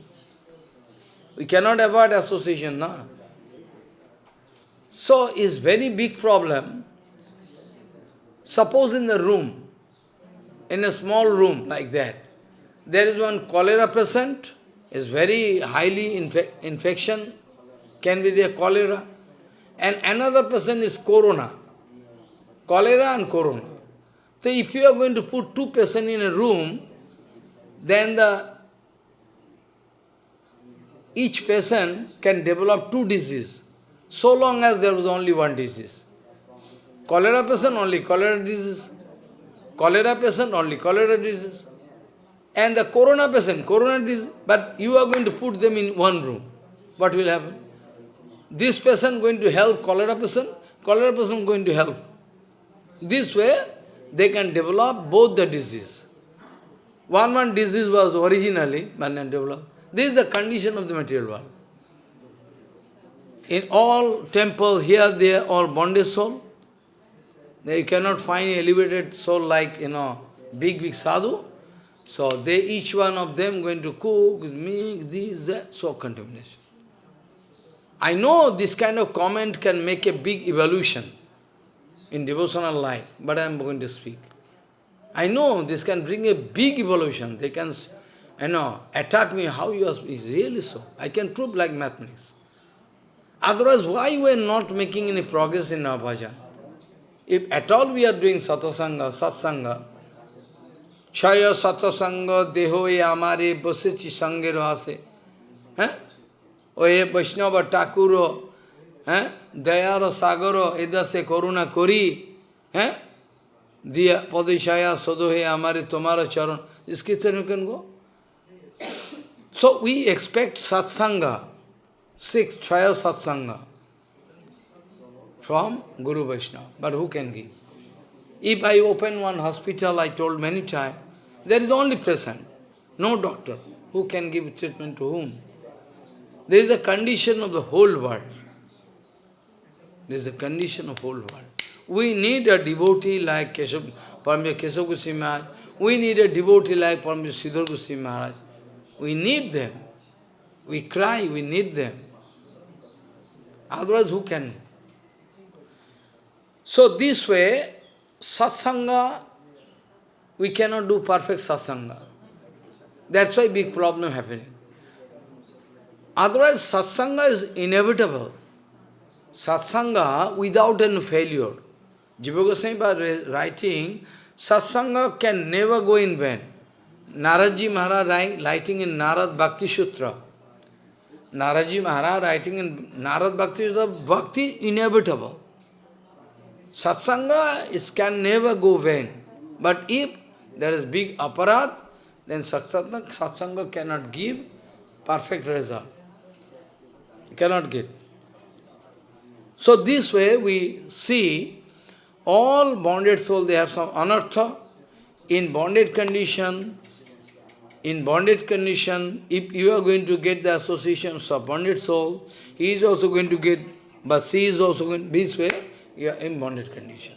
We cannot avoid association, na? So, it's very big problem. Suppose in the room, in a small room like that, there is one cholera patient, is very highly infe infection, can be there cholera. And another person is corona, cholera and corona. So if you are going to put two patients in a room, then the each person can develop two diseases, so long as there was only one disease. Cholera person only cholera disease, cholera patient only cholera disease and the corona patient, corona disease, but you are going to put them in one room. What will happen? This person going to help cholera person, cholera person going to help. This way, they can develop both the disease. One one disease was originally, then developed. This is the condition of the material world. In all temple, here, there, all bonded soul. You cannot find elevated soul like, you know, big, big sadhu. So they, each one of them going to cook, make this, that, so contamination. I know this kind of comment can make a big evolution in devotional life, but I am going to speak. I know this can bring a big evolution. They can, you know, attack me, how you are, is really so. I can prove like mathematics. Otherwise, why we are not making any progress in our bhajan? If at all we are doing satasanga, satsanga, Chaya satosanga dehoye amare basichi sange rahase. Oye Vaishnava Takuro, Dayaro Sagaro, Edase Koruna Kori, Diya Padishaya Sodohe Amare Tomara Charan. This kitchen you can go. So we expect satsanga, six, chaya satsanga, from Guru Vaishnava. But who can give? If I open one hospital, I told many times, there is only present, no doctor. Who can give treatment to whom? There is a condition of the whole world. There is a condition of whole world. We need a devotee like Keshav, Paramya Keshav Goswami Maharaj. We need a devotee like Paramya Sridhar Goswami Maharaj. We need them. We cry, we need them. Otherwise, who can? So this way, satsanga, we cannot do perfect satsanga. That's why big problem happening. Otherwise, satsanga is inevitable. Satsanga without any failure. Jiva Goswami writing, satsanga can never go in vain. Naradji Maharaj writing in Narad Bhakti Sutra. Naradji Maharaj writing in Narad Bhakti Sutra, Bhakti inevitable. Satsanga is, can never go vain. But if there is big aparadh, then satsanga, satsanga cannot give perfect result cannot get. So this way we see all bonded soul, they have some anartha. In bonded condition, in bonded condition, if you are going to get the associations of bonded soul, he is also going to get, but she is also going, this way, you are in bonded condition.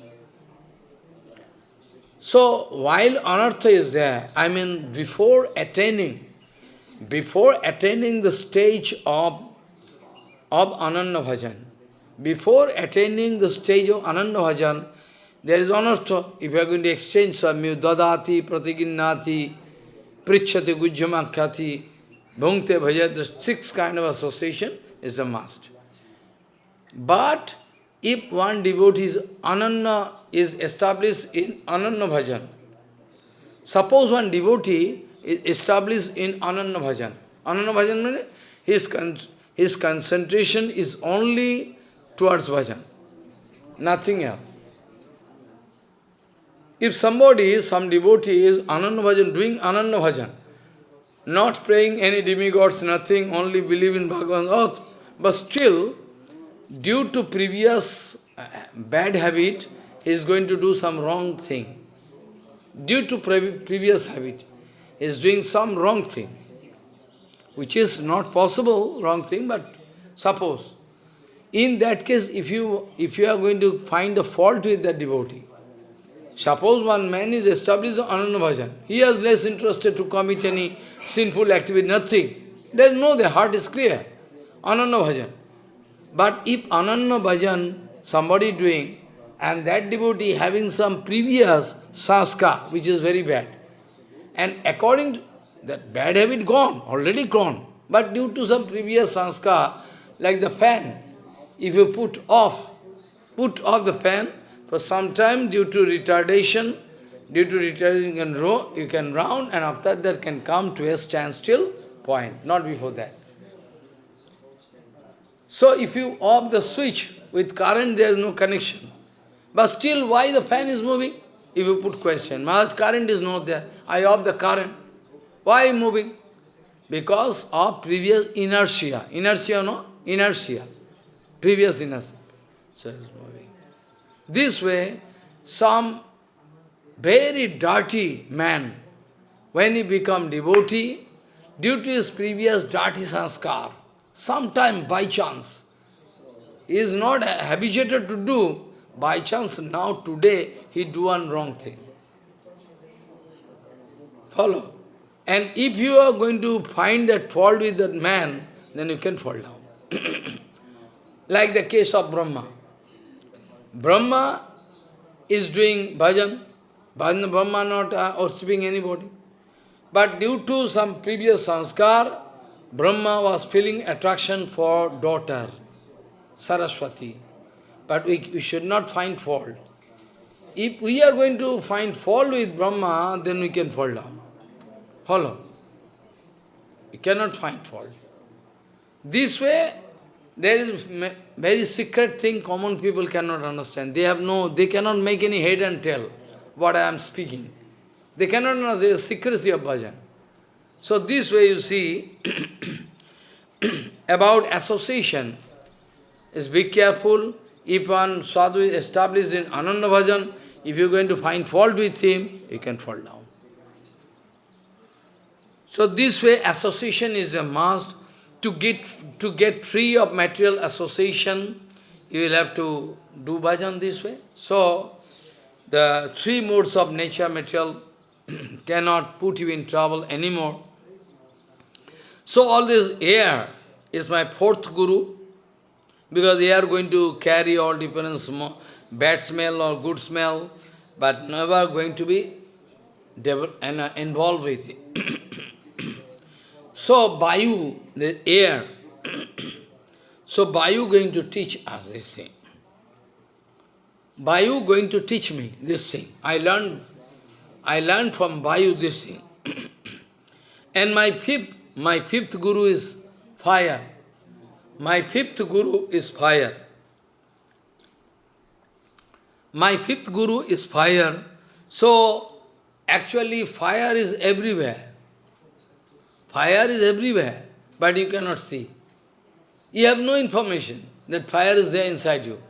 So, while anartha is there, I mean, before attaining, before attaining the stage of of Ananya Bhajan. Before attaining the stage of Ananya Bhajan, there is anartha. If you are going to exchange some dadati, pratiginnati, prichati, gujjamakhati, bhungte bhajat, the six kind of association is a must. But if one devotee is Ananya is established in Ananya Bhajan, suppose one devotee is established in Ananya Bhajan. Ananya Bhajan means he is his concentration is only towards bhajan, nothing else. If somebody, some devotee is Ananya Bhajan, doing Ananya Bhajan, not praying any demigods, nothing, only believe in Bhagavan, oh, but still, due to previous uh, bad habit, he is going to do some wrong thing. Due to pre previous habit, he is doing some wrong thing which is not possible, wrong thing, but suppose. In that case, if you, if you are going to find the fault with that devotee, suppose one man is established Ananya Bhajan, he has less interested to commit any sinful activity, nothing. There is no, the heart is clear. Ananya Bhajan. But if Ananya Bhajan, somebody doing, and that devotee having some previous sanskar, which is very bad, and according to that bad habit gone, already gone. But due to some previous sanskar, like the fan, if you put off, put off the fan, for some time due to retardation, due to retardation you can, row, you can round and after that can come to a standstill point, not before that. So if you off the switch with current, there is no connection. But still, why the fan is moving? If you put question, Maharaj, current is not there. I off the current. Why moving? Because of previous inertia. Inertia, no? Inertia. Previous inertia. So it's moving. This way, some very dirty man, when he become devotee, due to his previous dirty sanskar, sometime by chance, he is not habituated to do, by chance now today he do one wrong thing. Follow? And if you are going to find that fault with that man, then you can fall down. [CLEARS THROAT] like the case of Brahma. Brahma is doing bhajan, bhajan Brahma not uh, worshipping anybody. But due to some previous sanskar, Brahma was feeling attraction for daughter, Saraswati. But we, we should not find fault. If we are going to find fault with Brahma, then we can fall down. Follow? We cannot find fault. This way, there is very secret thing common people cannot understand. They have no, they cannot make any head and tail what I am speaking. They cannot understand the secrecy of bhajan. So this way you see, [CLEARS THROAT] about association, is be careful. If one sadhu is established in Ananya bhajan, if you are going to find fault with him, you can fall down. So this way association is a must. To get, to get free of material association, you will have to do bhajan this way. So, the three modes of nature, material, [CLEARS THROAT] cannot put you in trouble anymore. So all this air is my fourth guru, because they are going to carry all different bad smell or good smell, but never going to be and uh, involved with it. [COUGHS] so Bayu, the air, [COUGHS] so Bayu going to teach us this thing. Bayu going to teach me this thing. I learned I learned from Vayu this thing. [COUGHS] and my fifth, my fifth guru is fire. My fifth guru is fire. My fifth guru is fire. So, actually fire is everywhere. Fire is everywhere, but you cannot see. You have no information that fire is there inside you.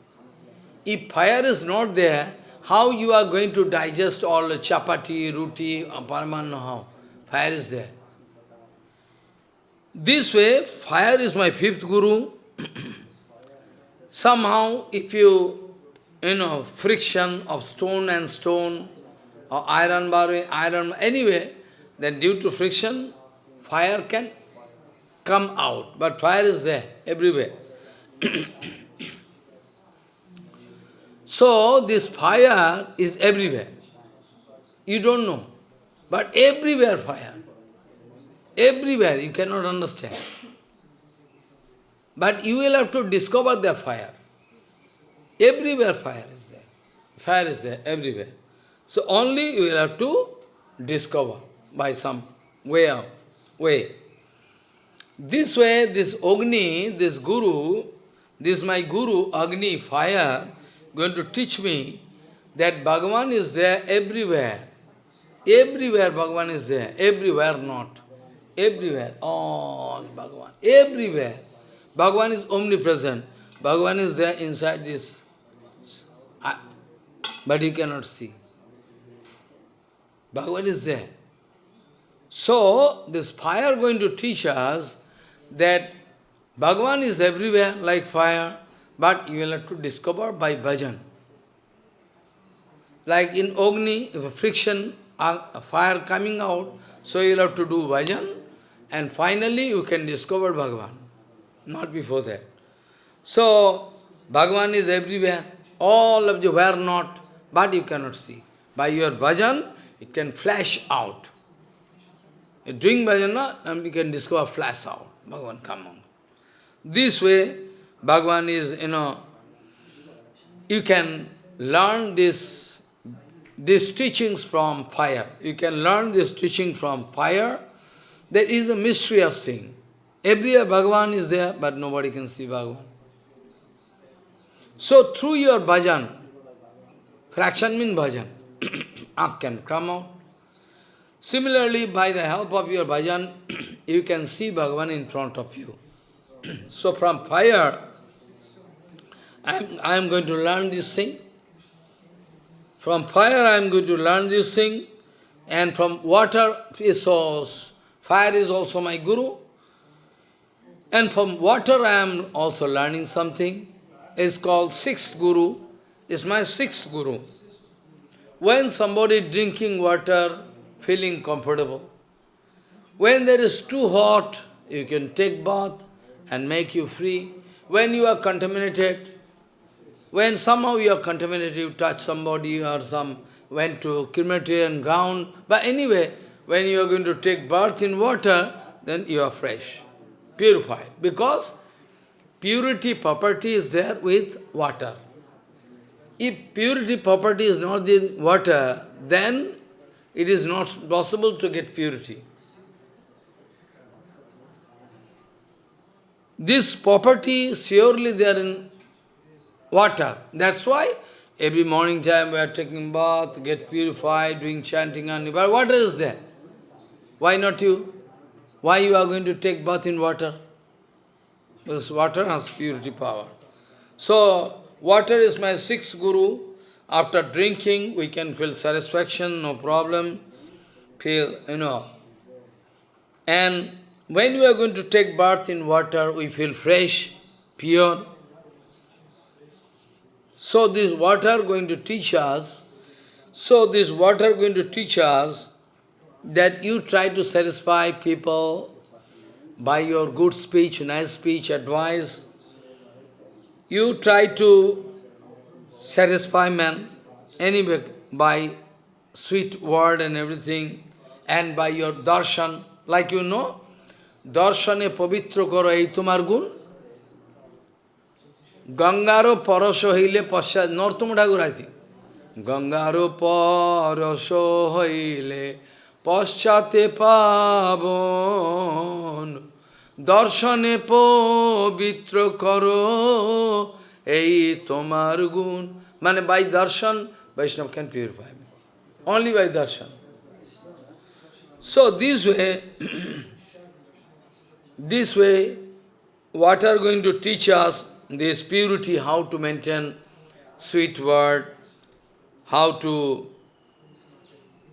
If fire is not there, how you are going to digest all chapati, roti, uh, parman, how? Fire is there. This way, fire is my fifth guru. Somehow, if you, you know, friction of stone and stone, or iron bar, iron, anyway, then due to friction, fire can come out. But fire is there, everywhere. [COUGHS] So, this fire is everywhere. You don't know. But everywhere fire. Everywhere, you cannot understand. But you will have to discover the fire. Everywhere fire is there. Fire is there, everywhere. So only you will have to discover by some way out, way. This way, this Agni, this Guru, this my Guru, Agni, fire, going to teach me that Bhagavan is there everywhere. Everywhere Bhagavan is there, everywhere not. Everywhere, oh, all Bhagavan, everywhere. Bhagavan is omnipresent. Bhagavan is there inside this, but you cannot see. Bhagavan is there. So, this fire going to teach us that Bhagavan is everywhere like fire. But you will have to discover by bhajan. Like in Agni, if a friction, a fire coming out, so you will have to do bhajan, and finally you can discover Bhagavan. Not before that. So, Bhagavan is everywhere. All of you were not, but you cannot see. By your bhajan, it can flash out. You're doing bhajan, and you can discover flash out. Bhagavan, come on. This way, Bhagavan is, you know, you can learn this, these teachings from fire. You can learn this teaching from fire. There is a mystery of thing. Everywhere Bhagavan is there, but nobody can see Bhagavan. So through your bhajan, fraction means bhajan, [COUGHS] up can come out. Similarly, by the help of your bhajan, [COUGHS] you can see Bhagavan in front of you. [COUGHS] so from fire, I'm, I'm going to learn this thing. From fire I'm going to learn this thing. And from water source, Fire is also my guru. And from water I am also learning something. It's called sixth guru. It's my sixth guru. When somebody drinking water, feeling comfortable, when there is too hot, you can take bath and make you free. When you are contaminated, when somehow you are contaminated, you touch somebody or some went to crematorium ground, but anyway, when you are going to take bath in water, then you are fresh, purified. Because purity property is there with water. If purity property is not in water, then it is not possible to get purity. This property, surely they are in water. That's why every morning time we are taking bath, get purified, doing chanting and water is there. Why not you? Why you are going to take bath in water? Because water has purity power. So, water is my sixth guru. After drinking, we can feel satisfaction, no problem. Feel, you know. And when we are going to take bath in water, we feel fresh, pure. So this water going to teach us, so this water going to teach us that you try to satisfy people by your good speech, nice speech, advice. You try to satisfy man anyway by sweet word and everything, and by your darshan, like you know, করো এই তোমার গুণ গঙ্গারও পরশ হইলে পশ্চাৎ নর্তম ঠাকুর আছে গঙ্গারও পরশ হইলে পশ্চাতে পাবন দর্শনে পবিত্র করো এই তোমার গুণ মানে by darshan Vaishnava can purify only by darshan. So this way, This way, what are going to teach us this purity, how to maintain sweet word, how to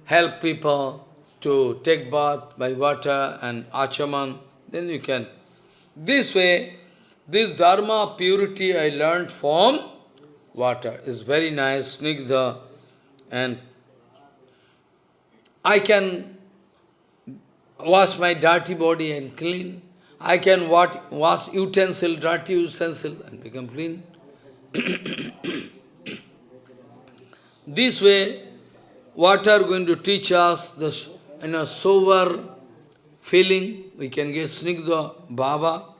help people to take bath by water and achaman, then you can. This way, this dharma purity I learned from water is very nice, snigdha, and I can wash my dirty body and clean. I can wash utensil, dirty utensil, and become clean. [COUGHS] this way, water going to teach us the you know, sober feeling. We can get snigdha, bhava,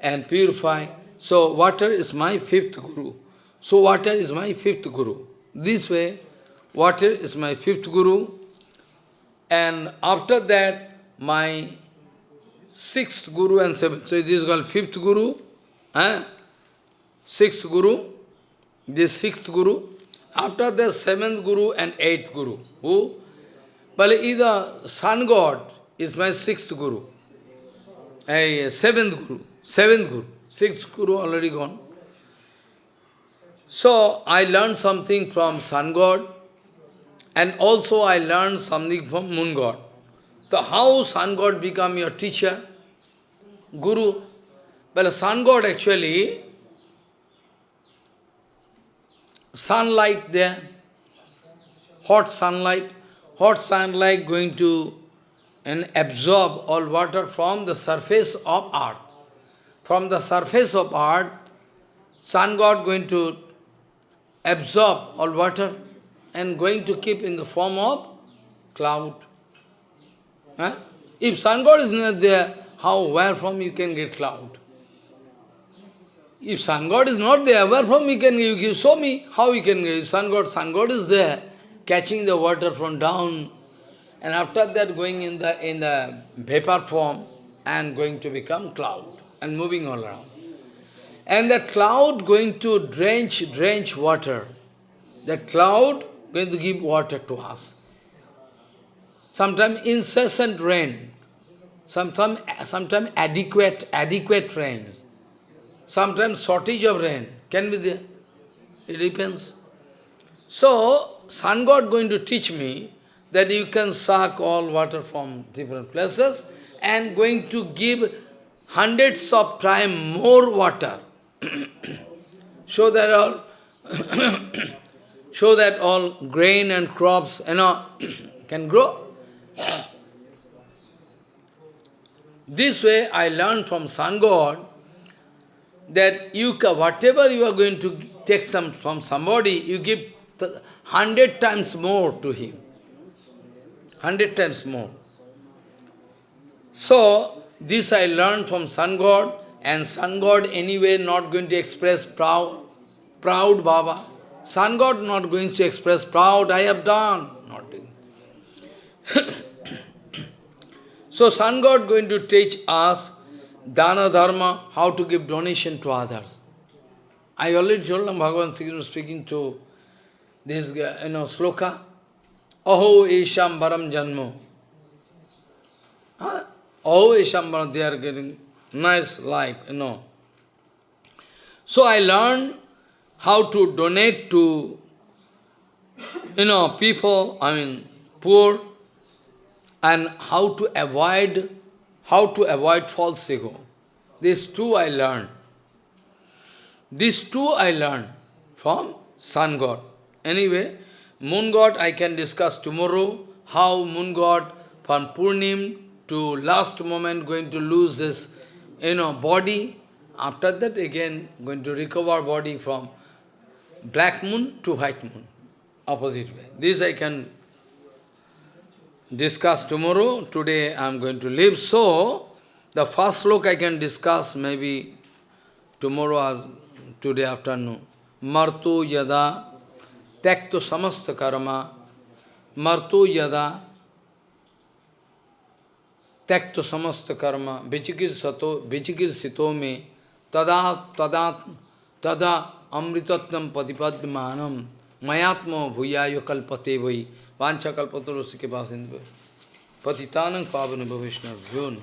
and purify. So water is my fifth guru. So water is my fifth guru. This way, water is my fifth guru. And after that, my sixth guru and seventh. So this is called fifth guru, eh? sixth guru, this sixth guru. After the seventh guru and eighth guru. Who? Well, either sun god is my sixth guru. Eh, A seventh guru, seventh guru, sixth guru already gone. So I learned something from sun god and also I learned something from moon god. So how sun god become your teacher? Guru. Well, sun god actually, sunlight there, hot sunlight, hot sunlight going to and absorb all water from the surface of earth. From the surface of earth, sun god going to absorb all water and going to keep in the form of cloud. Huh? If sun god is not there, how, where from you can get cloud? If sun god is not there, where from you can you? Show me how you can get sun god. Sun god is there, catching the water from down, and after that going in the in the vapor form and going to become cloud and moving all around. And that cloud going to drench, drench water. That cloud going to give water to us. Sometimes incessant rain, sometimes sometime adequate, adequate rain, sometimes shortage of rain can be there. It depends. So, sun god going to teach me that you can suck all water from different places and going to give hundreds of times more water [COUGHS] so that all [COUGHS] so that all grain and crops you know [COUGHS] can grow. This way I learned from Sun God that you whatever you are going to take some from somebody, you give hundred times more to him. Hundred times more. So, this I learned from Sun God, and Sun God anyway not going to express proud, proud Baba. Sun God not going to express proud, I have done. Not doing. [COUGHS] so Sun God going to teach us dana dharma, how to give donation to others. I already told them, Bhagavan Sri speaking to this guy, you know, sloka. Aho Esham Baram Janmo. Huh? Aho they are getting nice life, you know. So I learned how to donate to, you know, people, I mean, poor, and how to avoid, how to avoid false ego. These two I learned. These two I learned from Sun God. Anyway, Moon God I can discuss tomorrow, how Moon God from Purnim to last moment going to lose his you know, body. After that again going to recover body from black moon to white moon, opposite way. This I can discuss tomorrow. Today I am going to leave. So, the first look I can discuss maybe tomorrow or today afternoon. Martu yada tekto samasta karma yada tekto samasta karma vichikir sato vichikir sito me tada tada tada amritatvam patipadmanam mayatma bhuyayo kalpate vai vancha kalpatarosi ke pasindu patitanam pavana bhavishna vyona